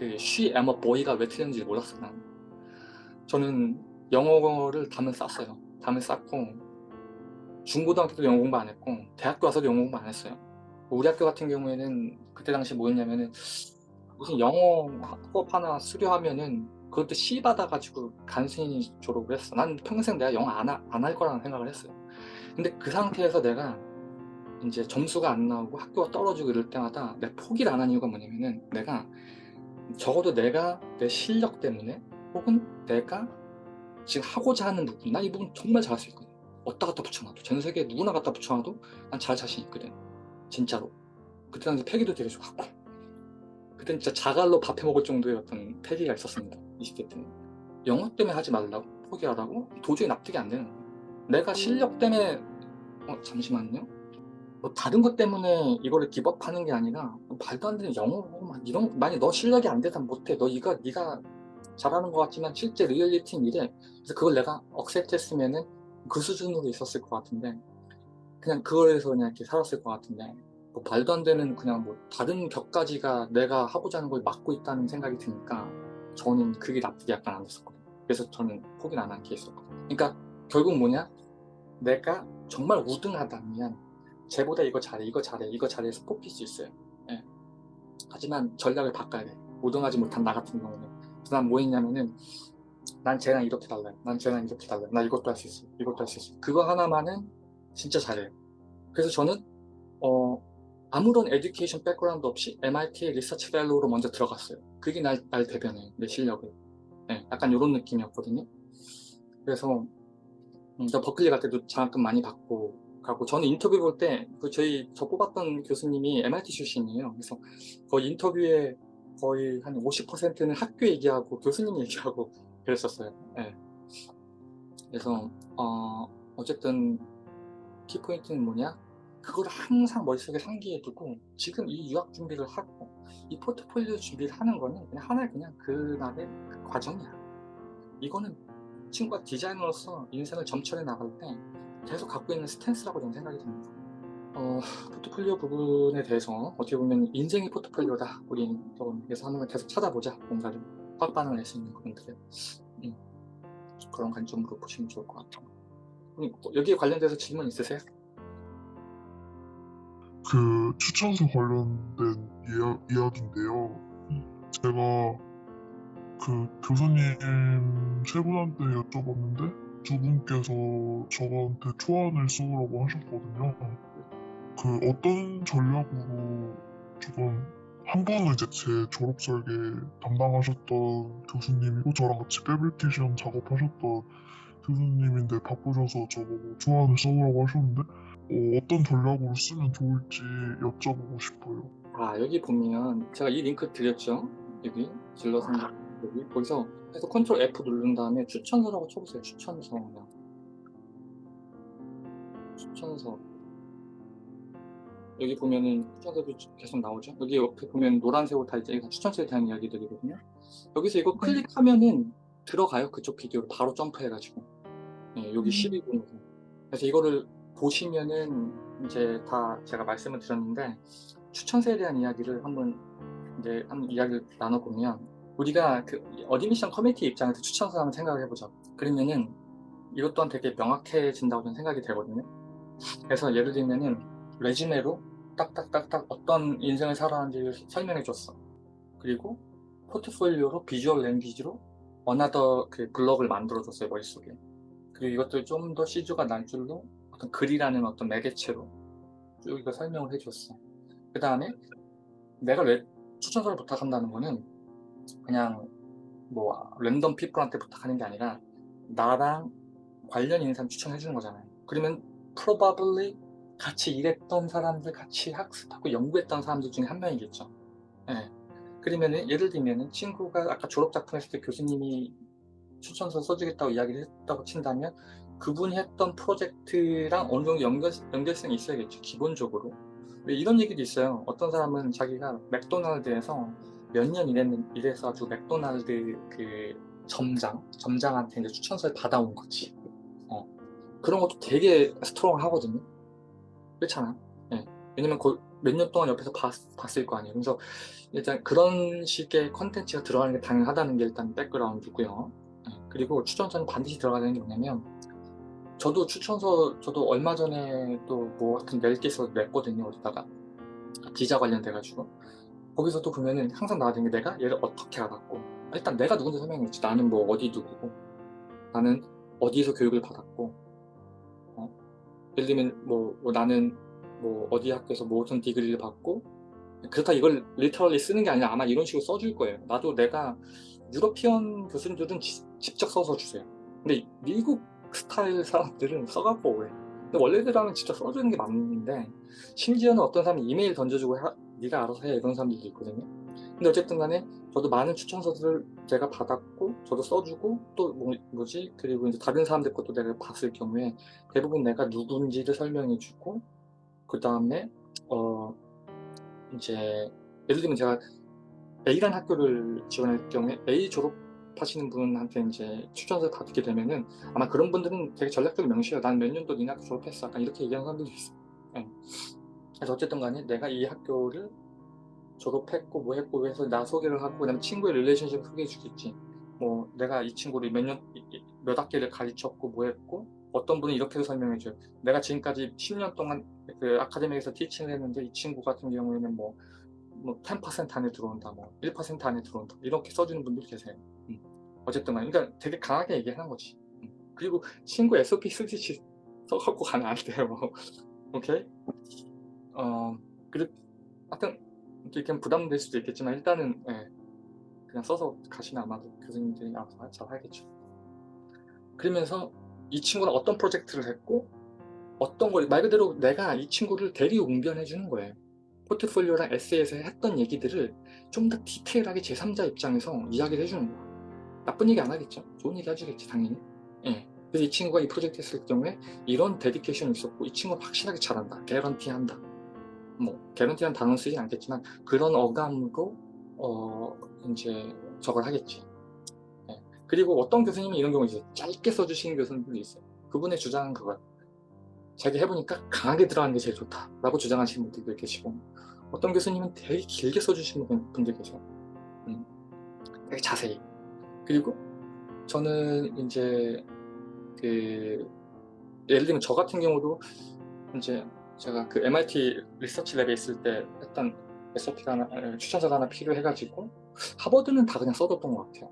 그 she am a boy가 왜 틀렸는지 몰랐어요. 난. 저는 영어를 담을 쌌어요. 담을 쌌고 중고등학교 때 영어 공부 안 했고 대학교 와서도 영어 공부 안 했어요. 우리 학교 같은 경우에는 그때 당시 뭐였냐면은 무슨 영어 수업 하나 수료하면은 그것도 C 받아가지고 간신히 졸업을 했어. 난 평생 내가 영어 안할 거라는 생각을 했어요. 근데 그 상태에서 내가 이제 점수가 안 나오고 학교가 떨어지고 이럴 때마다 내가 포기를 안 한 이유가 뭐냐면은 내가 적어도 내가 내 실력 때문에 혹은 내가 지금 하고자 하는 부분 난 이 부분 정말 잘할 수 있거든 어디다 갖다 붙여놔도 전 세계 누구나 갖다 붙여놔도 난 잘 자신 있거든 진짜로 그때 당시 패기도 되게 좋았고 그땐 진짜 자갈로 밥해 먹을 정도의 어떤 패기가 있었습니다. 20대 때는. 영어 때문에 하지 말라고 포기하라고 도저히 납득이 안 되는 거예요. 내가 실력 때문에 어 잠시만요. 뭐 다른 것 때문에 이거를 기법하는 게 아니라 말도 안 되는 영어 막 이런 만약 너 실력이 안 돼서 못해. 너 이거 네가 잘하는 것 같지만 실제 리얼리티는 이래. 그래서 그걸 내가 억셉트했으면은 그 수준으로 있었을 것 같은데 그냥 그거에서 그냥 이렇게 살았을 것 같은데 뭐 말도 안 되는 그냥 뭐 다른 격가지가 내가 하고자 하는 걸 막고 있다는 생각이 드니까 저는 그게 납득이 약간 안 됐었거든요. 그래서 저는 포기를 안 한 케이스였거든요. 그러니까 결국 뭐냐? 내가 정말 우등하다면 쟤보다 이거 잘해 이거 잘해 이거 잘해서 뽑힐 수 있어요. 예. 하지만 전략을 바꿔야 돼. 우등하지 못한 나 같은 경우는. 그래서 난 뭐 했냐면은 난 쟤랑 이렇게 달라요. 난 쟤랑 이렇게 달라요. 나 이것도 할 수 있어. 이것도 할 수 있어. 그거 하나만은 진짜 잘해요. 그래서 저는 어 아무런 education background 없이 MIT research fellow로 먼저 들어갔어요 그게 날, 날 대변해요 내 실력을 예, 약간 이런 느낌이었거든요 그래서 음, 저 버클리 갈 때도 장학금 많이 받고 가고 저는 인터뷰 볼 때 그 저희 저 뽑았던 교수님이 MIT 출신이에요. 그래서 거의 인터뷰에 거의 한 50%는 학교 얘기하고 교수님 얘기하고 그랬었어요. 네. 그래서 어, 어쨌든 키포인트는 뭐냐? 그걸 항상 머릿속에 상기해 두고 지금 이 유학 준비를 하고 이 포트폴리오 준비를 하는 거는 그냥 하나의 그냥 그날의 그 과정이야. 이거는 친구가 디자이너로서 인생을 점철해 나갈 때 계속 갖고 있는 스탠스라고 저는 생각이 듭니다. 어, 포트폴리오 부분에 대해서 어떻게 보면 인생의 포트폴리오다. 우리 그래서 하는 걸 계속 찾아보자. 뭔가를 빡빡을 낼수 있는 부분들을 음, 그런 관점으로 보시면 좋을 것 같아요. 음, 여기에 관련돼서 질문 있으세요? 그 추천서 관련된 이야, 이야기인데요. 제가 그 교수님 세 분한테 여쭤봤는데 두 분께서 저한테 초안을 써오라고 하셨거든요. 그 어떤 전략으로 조금 한 분은 이제 제 졸업 설계 담당하셨던 교수님이고 저랑 같이 패브리케이션 작업하셨던 교수님인데 바쁘셔서 저보고 초안을 써오라고 하셨는데 어, 떤 전략으로 쓰면 좋을지 여쭤보고 싶어요. 아 여기 보면 제가 이 링크 드렸죠? 여기 질러서 여기 거기서 해서 컨트롤 F 누른 다음에 추천서라고 쳐보세요. 추천서 그냥. 추천서 여기 보면은 추천서도 계속 나오죠. 여기 옆에 보면 노란색으로 다 이제 추천서에 대한 이야기들이거든요. 여기서 이거 클릭하면은 들어가요. 그쪽 비디오로 바로 점프해가지고 네, 여기 12분으로 그래서 이거를 보시면은 이제 다 제가 말씀을 드렸는데 추천서에 대한 이야기를 한번 이제 한번 이야기를 나눠보면 우리가 그 admission committee 입장에서 추천서 한번 생각을 해보죠. 그러면은 이것 또한 되게 명확해진다고 저는 생각이 되거든요. 그래서 예를 들면은 resume로 딱딱딱딱 어떤 인생을 살아왔는지 설명해 줬어. 그리고 포트폴리오로 visual language로 another 그 블럭을 만들어 줬어요 머릿속에. 그리고 이것들 좀 더 시주가 날 줄로 어떤 글이라는 어떤 매개체로 쭉 이거 설명을 해줬어. 그 다음에 내가 왜 추천서를 부탁한다는 거는 그냥 뭐 랜덤 피플한테 부탁하는 게 아니라 나랑 관련 있는 사람 추천해 주는 거잖아요. 그러면 probably 같이 일했던 사람들, 같이 학습하고 연구했던 사람들 중에 한 명이겠죠. 예. 그러면은 예를 들면은 친구가 아까 졸업 작품 했을 때 교수님이 추천서 써주겠다고 이야기를 했다고 친다면 그분이 했던 프로젝트랑 어느 정도 연결, 연결성이 있어야겠죠. 기본적으로. 이런 얘기도 있어요. 어떤 사람은 자기가 맥도날드에서 몇 년 일해서 아주 맥도날드 그 점장, 점장한테 이제 추천서를 받아온 거지. 어. 그런 것도 되게 strong 하거든요. 그렇잖아. 예. 왜냐면 몇년 동안 옆에서 봤, 봤을 거 아니에요. 그래서 일단 그런 식의 컨텐츠가 들어가는 게 당연하다는 게 일단 background고요. 예. 그리고 추천서는 반드시 들어가야 되는 게 뭐냐면 저도 추천서 저도 얼마 전에 또 뭐 같은 낼 게 있어서 냈거든요. 어디다가. 기자 관련돼 가지고. 거기서도 보면은 항상 나와야 게 내가 얘를 어떻게 알았고. 일단 내가 누군지 설명했지. 나는 뭐 어디 누구고. 나는 어디서 교육을 받았고. 어? 예를 들면 뭐, 뭐 나는 뭐 어디 학교에서 뭐 어떤 디그리를 받고. 그렇다 이걸 리터럴리 쓰는 게 아니라 아마 이런 식으로 써줄 거예요. 나도 내가 유러피언 교수님들은 지- 직접 써서 주세요. 근데 미국 스타일 사람들은 써갖고 오해 근데 원래대로는 직접 써주는 게 맞는데 심지어는 어떤 사람이 이메일 던져주고 하- 네가 알아서 해 이런 사람들도 있거든요. 근데 어쨌든 간에 저도 많은 추천서들을 제가 받았고 저도 써주고 또 뭐, 뭐지? 그리고 이제 다른 사람들 것도 내가 봤을 경우에 대부분 내가 누군지를 설명해 주고 그 다음에 어 이제 예를 들면 제가 A라는 학교를 지원할 경우에 A 졸업 하시는 분한테 이제 추천서를 받게 되면은 아마 그런 분들은 되게 전략적으로 명시해요. 난 몇 년도 니네 학교 졸업했어. 약간 이렇게 얘기하는 사람들도 있어요. 예. 그래서 어쨌든 간에 내가 이 학교를 졸업했고 뭐 했고 해서 나 소개를 하고 그다음에 친구의 relationship 소개해 주겠지. 뭐 내가 이 친구를 몇 년 몇 학기를 가르쳤고 뭐 했고 어떤 분은 이렇게도 설명해 줘요. 내가 지금까지 10년 동안 그 아카데미에서 티칭을 했는데 이 친구 같은 경우에는 뭐, 뭐10% 안에 들어온다, 뭐 1% 안에 들어온다 이렇게 써주는 분들 계세요. 음. 어쨌든 간 그러니까 되게 강하게 얘기하는 거지. 음. 그리고 친구 SOP 쓰듯이 써갖고 가면 안 돼요. 오케이? 어, 그리고 하여튼 이렇게 부담될 수도 있겠지만 일단은 예, 그냥 써서 가시면 아마도 교수님들이 알아서 잘 하겠죠. 그러면서 이 친구는 어떤 프로젝트를 했고 어떤 걸 말 그대로 내가 이 친구를 대리 웅변해 주는 거예요. 포트폴리오랑 에세이에서 했던 얘기들을 좀 더 디테일하게 제3자 입장에서 이야기를 해주는 거야. 나쁜 얘기 안 하겠죠? 좋은 얘기 해주겠지 당연히. 예. 그래서 이 친구가 이 프로젝트 했을 경우에 이런 데디케이션이 있었고 이 친구는 확실하게 잘한다. 개런티 한다. 뭐 개런티란 단어는 쓰지 않겠지만 그런 어감으로 어 이제 저걸 하겠지. 예. 그리고 어떤 교수님이 이런 경우 있어요. 짧게 써주시는 교수님들도 있어요. 그분의 주장은 그거야. 자기 해보니까 강하게 들어가는 게 제일 좋다 라고 주장하시는 분들도 계시고 어떤 교수님은 되게 길게 써주시는 분- 분들 계세요 음, 되게 자세히 그리고 저는 이제 그 예를 들면 저 같은 경우도 이제 제가 그 MIT 리서치 랩에 있을 때 했던 SOP가 하나, 에, 추천서가 하나 필요해가지고 하버드는 다 그냥 써뒀던 것 같아요.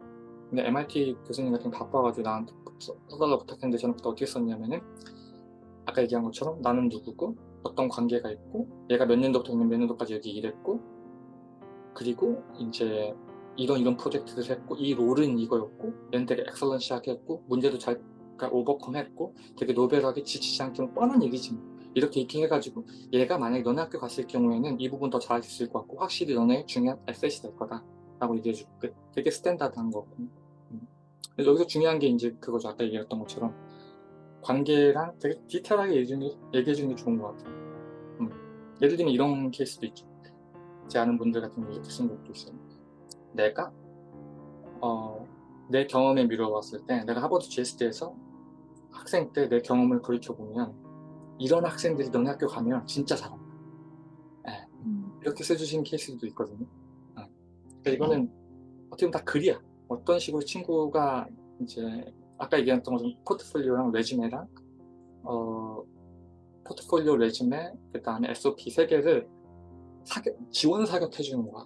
근데 MIT 교수님 같은 경 바빠가지고 나한테 써- 써달라고 부탁했는데 저는 그때 어떻게 썼냐면은 아까 얘기한 것처럼 나는 누구고 어떤 관계가 있고 얘가 몇 년도부터 몇 년도까지 여기 일했고 그리고 이제 이런 이런 프로젝트를 했고 이 롤은 이거였고 얘는 되게 엑설런시하게 했고 문제도 잘 오버컴 했고 되게 노벨하게 지치지 않게 뭐 뻔한 얘기지 뭐. 이렇게 이렇게 해가지고 얘가 만약에 너네 학교 갔을 경우에는 이 부분 더 잘할 수 있을 것 같고 확실히 너네 중요한 에셋이 될 거다 라고 얘기해주고 그- 되게 스탠다드한 거고 음. 여기서 중요한 게 이제 그거죠 아까 얘기했던 것처럼 관계랑 되게 디테일하게 얘기해주는 게 좋은 것 같아요. 음. 예를 들면 이런 케이스도 있죠. 제 아는 분들 같은 경우 이렇게 쓴 것도 있어요. 내가 어, 내 경험에 미뤄봤을 때 내가 하버드 GSD에서 학생 때 내 경험을 돌이켜보면 이런 학생들이 너네 학교 가면 진짜 잘한다. 예, 이렇게 써주신 케이스도 있거든요. 어. 그러니까 이거는 어떻게 보면 다 글이야. 어떤 식으로 친구가 이제 아까 얘기했던 것처럼 포트폴리오랑 레즈메랑 어, 포트폴리오 레즈메 그 다음에 SOP 세 개를 사격, 지원 사격해 주는 거야.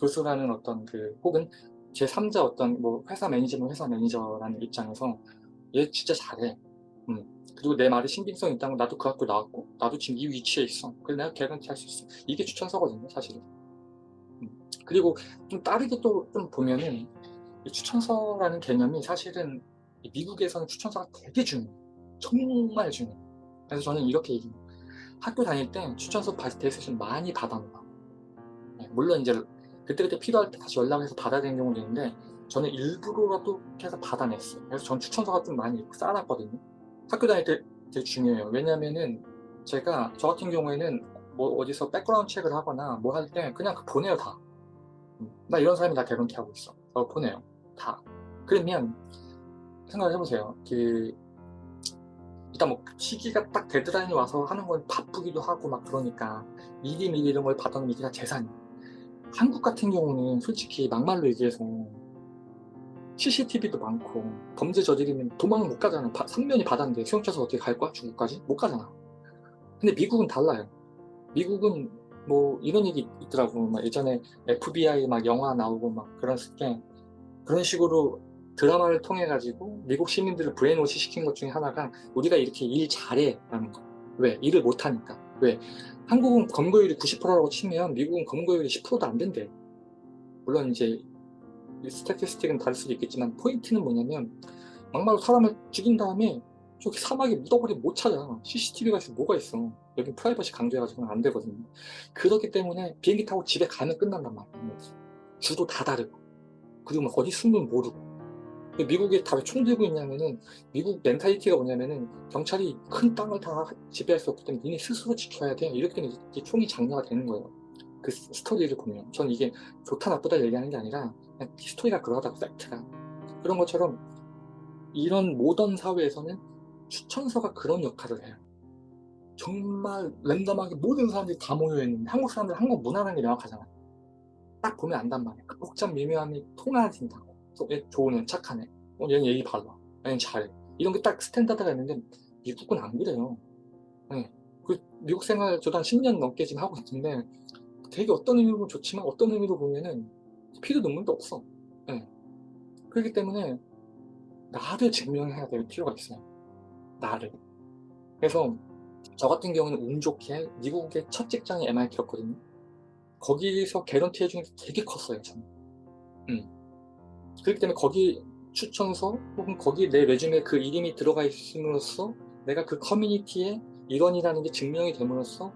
교수라는 어떤 그 혹은 제 3자 어떤 뭐 회사 매니저면 회사 매니저라는 입장에서 얘 진짜 잘해. 음. 그리고 내 말이 신빙성 있다는 건 나도 그 학교 나왔고 나도 지금 이 위치에 있어. 그래서 내가 개런티 할 수 있어. 이게 추천서거든요, 사실은. 음. 그리고 좀 다르게 또 좀 보면은 이 추천서라는 개념이 사실은 이 미국에서는 추천서가 되게 중요해요. 정말 중요해요. 그래서 저는 이렇게 얘기해요. 학교 다닐 때 추천서 데이세션 많이 받아놓아. 네, 물론 이제 그때그때 필요할 때 다시 연락해서 받아야 되는 경우도 있는데 저는 일부러라도 해서 받아냈어요. 그래서 전 추천서가 좀 많이 쌓아놨거든요. 학교 다닐 때 되게 중요해요. 왜냐면은 제가 저 같은 경우에는 뭐 어디서 background check를 하거나 뭐 할 때 그냥 보내요 다. 음, 나 이런 사람이 다 개런티 하고 있어. 어, 보내요. 다. 그러면 생각을 해보세요. 그 일단 뭐 시기가 딱 deadline이 와서 하는 건 바쁘기도 하고 막 그러니까 미리 미리 이런 걸 받아놓으면 이게 다 재산이야. 한국 같은 경우는 솔직히 막말로 얘기해서 CCTV도 많고 범죄 저지르면 도망 못 가잖아. 3면이 바다인데 수영쳐서 어떻게 갈 거야? 중국까지? 못 가잖아. 근데 미국은 달라요. 미국은 뭐 이런 얘기 있더라고. 막 예전에 FBI 막 영화 나오고 막 그랬을 때 그런 식으로 드라마를 통해 가지고 미국 시민들을 brainwash 시킨 것 중에 하나가 우리가 이렇게 일 잘해 라는 거. 왜? 일을 못하니까. 왜? 한국은 검거율이 90%라고 치면 미국은 검거율이 10%도 안 된대. 물론 이제 스태티스틱은 다를 수도 있겠지만 포인트는 뭐냐면 막말로 사람을 죽인 다음에 저기 사막에 묻어버리면 못 찾아. CCTV가 있으면 뭐가 있어. 여긴 프라이버시 강조해가지고는 안 되거든요. 그렇기 때문에 비행기 타고 집에 가면 끝난단 말이에요. 주도 다 다르고. 그리고 막 어디 숨으면 모르고. 근데 미국에 다왜총 들고 있냐면은 미국 mentality가 뭐냐면은 경찰이 큰 땅을 다 지배할 수 없기 때문에 니네 스스로 지켜야 돼. 이렇게 이제 총이 장려가 되는 거예요. 그 스- 스토리를 보면. 전 이게 좋다 나쁘다 얘기하는 게 아니라 그냥 스토리가 그러하다고 팩트가. 그런 것처럼 이런 모던 사회에서는 추천서가 그런 역할을 해요. 정말 random하게 모든 사람들이 다 모여있는데 한국 사람들은 한국 문화라는 게 명확하잖아. 딱 보면 안단 말이야. 그 복잡 미묘함이 통하진다고. 또 얘 좋은 애, 착한 애. 어, 얘는 예의 발라. 얘는 잘해. 이런 게 딱 standard가 있는데 미국은 안 그래요. 네. 그 미국 생활 저도 한 10년 넘게 지금 하고 있는데 되게 어떤 의미로 보면 좋지만 어떤 의미로 보면은 피도 눈물도 없어. 네. 그렇기 때문에 나를 증명해야 될 필요가 있어요. 나를. 그래서 저 같은 경우는 운 좋게 미국의 첫 직장이 MIT였거든요. 거기서 개런티 해주는 게 되게 컸어요, 저는. 음. 그렇기 때문에 거기 추천서 혹은 거기 내 resume에 그 이름이 들어가 있음으로써 내가 그 커뮤니티의 일원이라는 게 증명이 됨으로써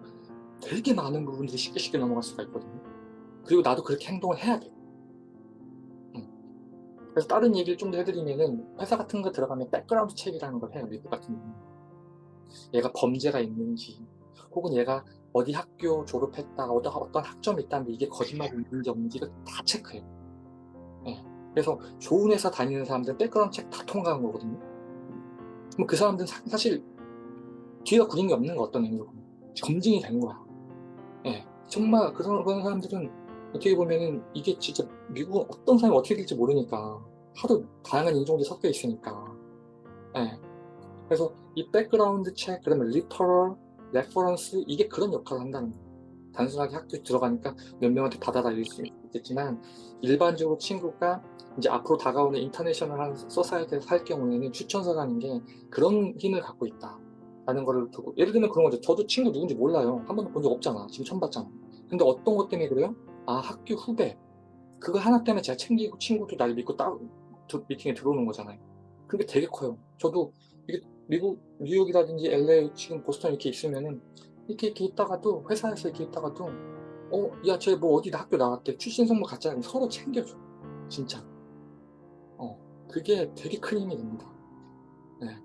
되게 많은 부분들이 쉽게 쉽게 넘어갈 수가 있거든요. 그리고 나도 그렇게 행동을 해야 돼. 음. 그래서 다른 얘기를 좀 더 해드리면은 회사 같은 거 들어가면 background check라는 걸 해요, 미국 같은 경우는. 얘가 범죄가 있는지 혹은 얘가 어디 학교 졸업했다 어떤, 어떤 학점이 있다는데 이게 거짓말이 있는지 없는지 이거 다 체크해요 예. 그래서 좋은 회사 다니는 사람들은 background check 다 통과한 거거든요 그럼 그 사람들은 사, 사실 뒤가 구린 게 없는 거 어떤 의미로 보면 검증이 된 거야 예. 정말 그런, 그런 사람들은 어떻게 보면은 이게 진짜 미국은 어떤 사람이 어떻게 될지 모르니까 하도 다양한 인종들이 섞여 있으니까 예. 그래서 이 background check, 그다음에 letter of reference 이게 그런 역할을 한다는 거예요. 단순하게 학교에 들어가니까 몇 명한테 받아다닐 수 있겠지만 일반적으로 친구가 이제 앞으로 다가오는 international한 society에서 살 경우에는 추천서라는 게 그런 힘을 갖고 있다. 라는 거를 두고 예를 들면 그런 거죠. 저도 친구 누군지 몰라요. 한 번도 본 적 없잖아. 지금 처음 봤잖아. 근데 어떤 것 때문에 그래요? 아 학교 후배 그거 하나 때문에 제가 챙기고 친구도 날 믿고 드- 미팅에 들어오는 거잖아요. 그게 되게 커요. 저도 이게 미국, 뉴욕이라든지 LA, 지금 보스턴 이렇게 있으면은 이렇게, 이렇게 있다가도 회사에서 이렇게 있다가도 어, 야, 쟤 뭐 어디 학교 나왔대. 출신 같지 않으면 서로 챙겨줘. 진짜. 어, 그게 되게 큰 힘이 됩니다. 네.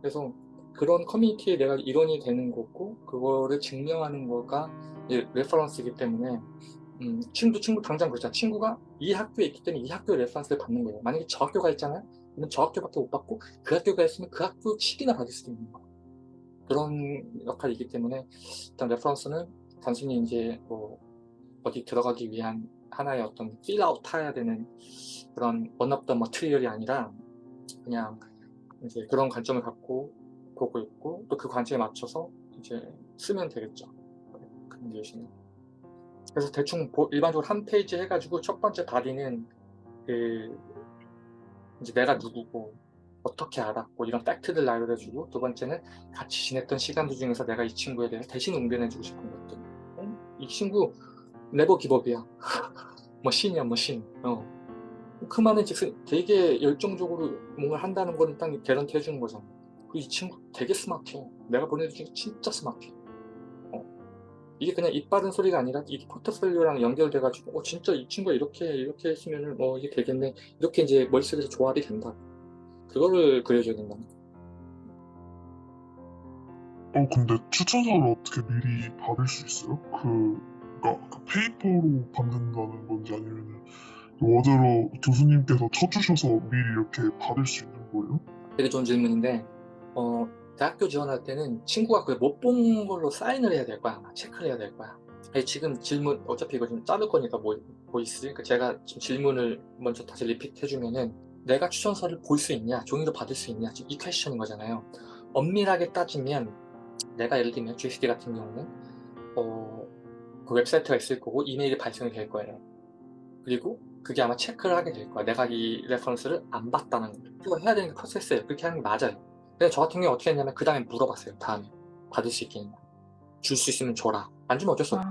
그래서 그런 커뮤니티에 내가 일원이 되는 거고, 그거를 증명하는 거가 reference이기 때문에, 음, 친구, 친구 당장 그렇잖아. 친구가 이 학교에 있기 때문에 이 학교의 reference를 받는 거예요. 만약에 저 학교가 있잖아요. 그러면 저 학교밖에 못 받고 그 학교가 있으면 그 학교 식이나 받을 수도 있는 거 그런 역할이기 때문에 일단 reference는 단순히 이제 뭐 어디 들어가기 위한 하나의 어떤 fill out 해야 되는 그런 one of the material이 아니라 그냥 이제 그런 관점을 갖고 보고 있고 또 그 관점에 맞춰서 이제 쓰면 되겠죠 커뮤니케이션은 그래서 대충 보- 일반적으로 한 페이지 해가지고 첫 번째 body는 그 이제 내가 누구고 어떻게 알았고 이런 fact들 나열해주고 두 번째는 같이 지냈던 시간들 중에서 내가 이 친구에 대해서 대신 응변해주고 싶은 것들 어? 이 친구 never give up이야. machine이야 machine. 어. 그 말은 즉슨 되게 열정적으로 뭔가를 한다는 건 일단 개런티 해주는 거잖아. 이 친구 되게 스마트해. 내가 보내준 중에 진짜 스마트해. 어. 이게 그냥 입 바른 소리가 아니라 이게 포트폴리오랑 연결돼 가지고 어 진짜 이 친구가 이렇게 이렇게 했으면은 어 이게 되겠네. 이렇게 이제 머릿속에서 조합이 된다. 그거를 그려줘야 된다 어 근데 추천서를 어떻게 미리 받을 수 있어요? 그 그러니까 그 페이퍼로 받는다는 건지 아니면은 Word로 교수님께서 쳐주셔서 미리 이렇게 받을 수 있는 거예요? 되게 좋은 질문인데 어 대학교 지원할 때는 친구가 그 못 본 걸로 사인을 해야 될 거야 체크를 해야 될 거야 지금 질문 어차피 이거 좀 자를 거니까 뭐, voice 그러니까 제가 지금 질문을 먼저 다시 repeat 해주면은 내가 추천서를 볼 수 있냐 종이로 받을 수 있냐 지금 이 question인 거잖아요 엄밀하게 따지면 내가 예를 들면 GCD 같은 경우는 어 그 웹사이트가 있을 거고 이메일이 발송이 될 거예요. 그리고 그게 아마 체크를 하게 될 거야. 내가 이 reference를 안 봤다는 걸. 이거 해야 되는 게 process예요. 그렇게 하는 게 맞아요. 근데 저 같은 경우에 어떻게 했냐면 그 다음에 물어봤어요. 다음에 받을 수 있겠냐. 줄 수 있으면 줘라. 안 주면 어쩔 수 없어.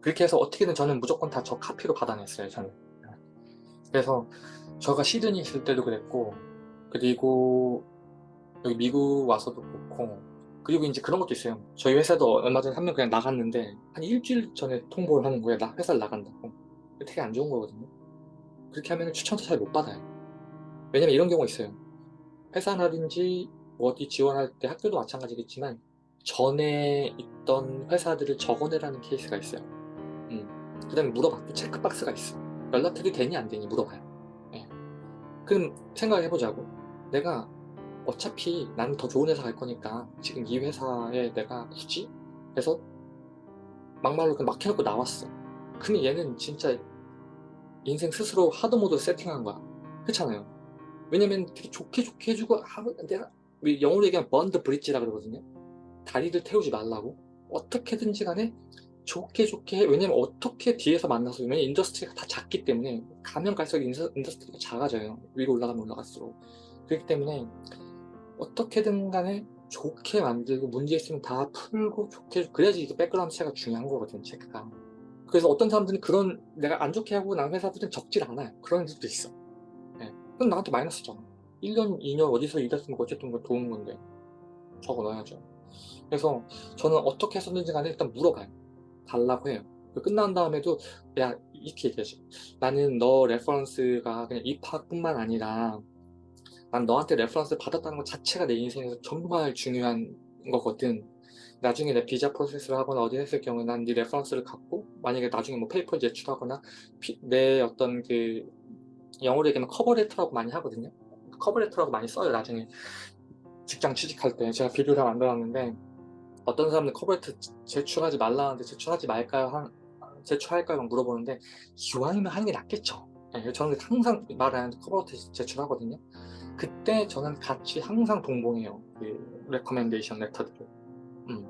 그렇게 해서 어떻게든 저는 무조건 다 저 카피로 받아냈어요. 저는. 그래서 저가 시드니 있을 때도 그랬고 그리고 여기 미국 와서도 그렇고 그리고 이제 그런 것도 있어요. 저희 회사도 얼마 전에 한 명 그냥 나갔는데 한 일주일 전에 통보를 하는 거예요. 나 회사를 나간다고. 되게 안 좋은 거거든요. 그렇게 하면 추천서 잘 못 받아요. 왜냐면 이런 경우가 있어요. 회사라든지 어디 지원할 때 학교도 마찬가지겠지만 전에 있던 회사들을 적어내라는 케이스가 있어요. 음. 그 다음에 물어봐. 또 체크박스가 있어. 연락해도 되니 안 되니 물어봐요. 예. 그럼 생각해보자고. 내가 어차피 나는 더 좋은 회사 갈 거니까 지금 이 회사에 내가 굳이 해서 막말로 그냥 막 해놓고 나왔어. 근데 얘는 진짜 인생 스스로 hard mode 세팅한 거야. 그렇잖아요. 왜냐면 되게 좋게 좋게 해주고 아, 내가 영어로 얘기하면 burn the bridge라 그러거든요. 다리를 태우지 말라고 어떻게든지 간에 좋게 좋게 해. 왜냐면 어떻게 뒤에서 만나서 왜냐면 industry가 다 작기 때문에 가면 갈수록 industry가 작아져요. 위로 올라가면 올라갈수록 그렇기 때문에 어떻게든 간에 좋게 만들고 문제 있으면 다 풀고 좋게 그래야지 이게 background check가 중요한 거거든 체크가. 그래서 어떤 사람들은 그런 내가 안 좋게 하고 난 회사들은 적질 않아요. 그런 애들도 있어. 예. 그럼 나한테 마이너스잖아 1년 2년 어디서 일했으면 어쨌든 그거 도움 건데 적어 넣어야죠. 그래서 저는 어떻게 했었는지 간에 일단 물어봐요. 달라고 해요. 끝난 다음에도 야 이렇게 얘기하지. 나는 너 reference가 그냥 입학뿐만 아니라 난 너한테 reference 받았다는 것 자체가 내 인생에서 정말 중요한 거거든. 나중에 내 비자 process를 하거나 어디 했을 경우에 난 네 reference를 갖고 만약에 나중에 뭐 paper 제출하거나 피- 내 어떤 그 영어로 얘기하면 cover letter라고 많이 하거든요. cover letter라고 많이 써요 나중에. 직장 취직할 때 제가 비디오를 만들었는데 어떤 사람들 cover letter 제출하지 말라는데 제출하지 말까요? 한, 제출할까요? 막 물어보는데 기왕이면 하는 게 낫겠죠. 예, 저는 항상 말하는데 cover letter 제출하거든요 그때 저는 같이 항상 동봉해요. 그 recommendation letter들을. 음.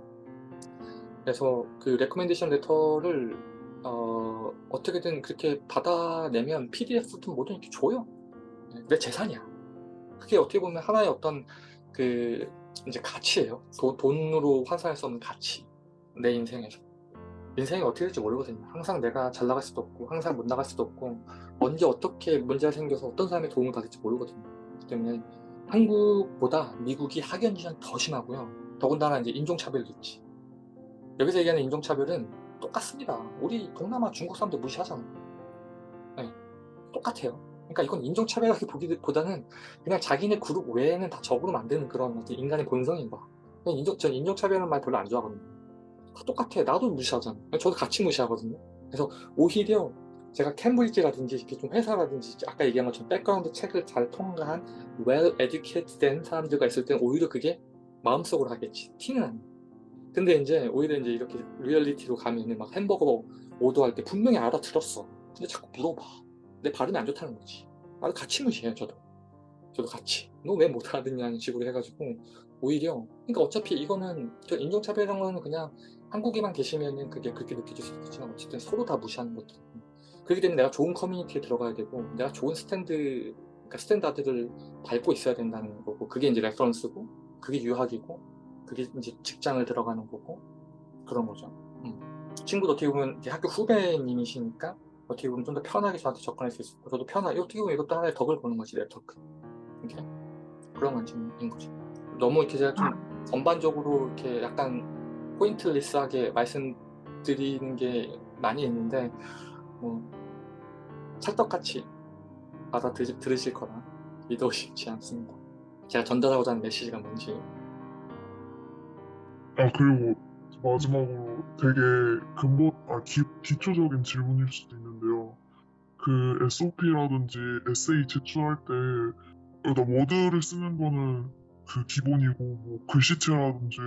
그래서 그 recommendation letter를 어, 어떻게든 그렇게 받아내면 PDF든 뭐든 이렇게 줘요. 네, 내 재산이야. 그게 어떻게 보면 하나의 어떤 그 이제 가치예요. 도- 돈으로 환산할 수 없는 가치. 내 인생에서. 인생이 어떻게 될지 모르거든요. 항상 내가 잘 나갈 수도 없고 항상 못 나갈 수도 없고 언제 어떻게 문제가 생겨서 어떤 사람의 도움을 받을지 모르거든요. 그렇기 때문에 한국보다 미국이 학연 지전 더 심하고요. 더군다나 이제 인종차별도 있지. 여기서 얘기하는 인종차별은 똑같습니다. 우리 동남아 중국 사람들 무시하잖아. 네, 똑같아요. 그러니까 이건 인종차별하기보다는 그냥 자기네 그룹 외에는 다 적으로 만드는 그런 인간의 본성인 거야. 인종, 전 인종차별이라는 말 별로 안 좋아하거든요. 다 똑같아. 나도 무시하잖아. 저도 같이 무시하거든요. 그래서 오히려 제가 캠브리지라든지 이렇게 좀 회사라든지 아까 얘기한 것처럼 background check을 잘 통과한 well educated 된 사람들과 있을 때는 오히려 그게 마음속으로 하겠지. 티는 안 나. 근데 이제 오히려 이제 이렇게 reality로 가면은 막 햄버거 order할 때 분명히 알아들었어. 근데 자꾸 물어봐. 내 발음이 안 좋다는 거지. 나도 같이 무시해요 저도. 저도 같이. 너 왜 못 알아듣냐는 식으로 해가지고 오히려 그러니까 어차피 이거는 저 인종차별이라는 거는 그냥 한국에만 계시면은 그게 그렇게 느껴질 수 있겠지만 어쨌든 서로 다 무시하는 것도 그렇기 때문에 내가 좋은 커뮤니티에 들어가야 되고 내가 좋은 스탠드 그러니까 standard를 밟고 있어야 된다는 거고 그게 이제 reference고 그게 유학이고 그게 이제 직장을 들어가는 거고 그런 거죠. 음. 친구도 어떻게 보면 학교 후배님이시니까 어떻게 보면 좀 더 편하게 저한테 접근할 수 있고 저도 편하게 어떻게 보면 이것도 하나의 덕을 보는 거지 네트워크. 이렇게 그런 관점인 거죠. 너무 이렇게 제가 좀 전반적으로 이렇게 약간 포인트리스하게 말씀드리는 게 많이 있는데 뭐 찰떡같이 받아 들으실 거라 믿어 싶지 않습니다. 제가 전달하고자 하는 메시지가 뭔지 아 그리고 마지막으로 되게 근본 아 기, 기초적인 질문일 수도 있는데요. 그 SOP라든지 에세이 제출할 때 일단 워드를 쓰는 거는 그 기본이고 뭐 글씨체라든지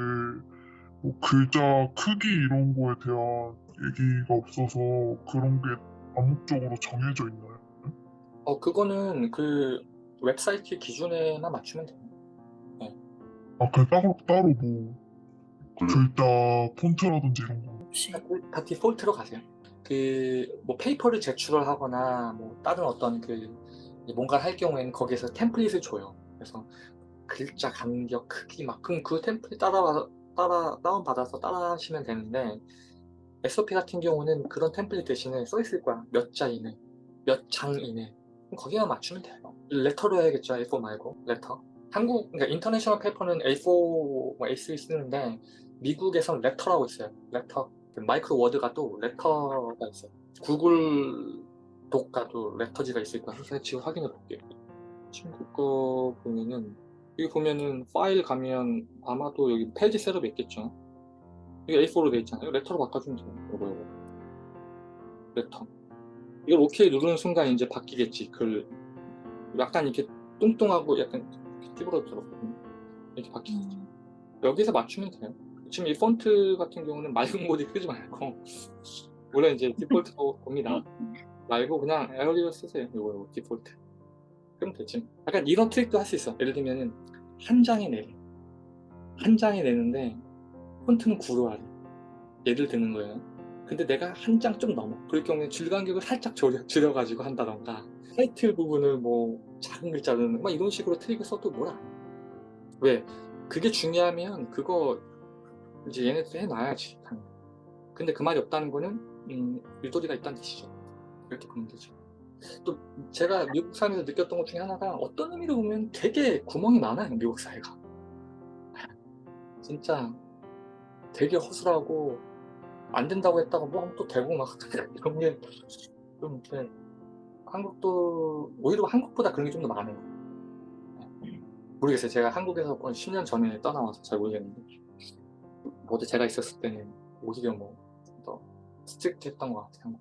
뭐 글자 크기 이런 거에 대한 얘기가 없어서 그런 게 암묵적으로 정해져 있나요? 어 그거는 그 웹사이트 기준에만 맞추면 돼요. 아, 그 따로 따로 뭐 글자 폰트라든지 이런 거 없이. 다 디폴트로 가세요. 그 뭐 paper를 제출을 하거나 뭐 다른 어떤 그 뭔가를 할 경우에는 거기에서 template을 줘요. 그래서 글자 간격 크기 막 그럼 그 template 따라 따라 다운 받아서 따라 하시면 되는데 SOP 같은 경우는 그런 template 대신에 써 있을 거야. 몇 자 이내, 몇 장 이내. 거기만 맞추면 돼요. letter로 해야겠죠. A4 말고 letter. 한국 그러니까 international paper는 A4, 뭐 A3 쓰는데 미국에선 letter라고 있어요. letter. 그 마이크로 워드가 또 letter가 있어요. 구글 독스도 letter지가 있을 거야. 제가 지금 확인해 볼게요. 친구 거 보면은 여기 보면은 파일 가면 아마도 여기 page setup이 있겠죠. 이게 A4로 돼 있잖아요. letter로 바꿔주면 돼요. 이거 이거. letter. 이걸 OK 누르는 순간 이제 바뀌겠지. 글 약간 이렇게 뚱뚱하고 약간 찌부러들었거든요. 이렇게 바뀌겠지. 음, 여기서 맞추면 돼요. 지금 이 폰트 같은 경우는 맑은 고딕 쓰지 말고 원래 이제 디폴트로 봅니다. 말고 그냥 Arial 쓰세요. 이거, 이거 디폴트. 그럼 되지. 약간 이런 트릭도 할 수 있어. 예를 들면은 한 장에 내래. 한 장에 내는데 폰트는 구로 하래. 예를 드는 거예요. 근데 내가 한 장 좀 넘어. 그럴 경우에 줄 간격을 살짝 줄여, 줄여가지고 한다던가 타이틀 부분을 뭐 작은 글자로는 막 이런 식으로 트릭을 써도 뭐라. 왜? 그게 중요하면 그거 이제 얘네들 해놔야지. 근데 그 말이 없다는 거는 음, 유도리가 있다는 뜻이죠. 이렇게 보면 되죠. 또 제가 미국 사회에서 느꼈던 것 중에 하나가 어떤 의미로 보면 되게 구멍이 많아요. 미국 사회가. 진짜 되게 허술하고 안 된다고 했다가 뭐또 되고 막 이런 게 좀 이렇게 한국도 오히려 한국보다 그런 게 좀 더 많아요. 모르겠어요. 제가 한국에서 한 10년 전에 떠나와서 잘 모르겠는데 모두 제가 있었을 때는 오히려 뭐 더 스트릭트 했던 것 같아요.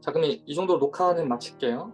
자 그럼 이, 이 정도로 녹화는 마칠게요.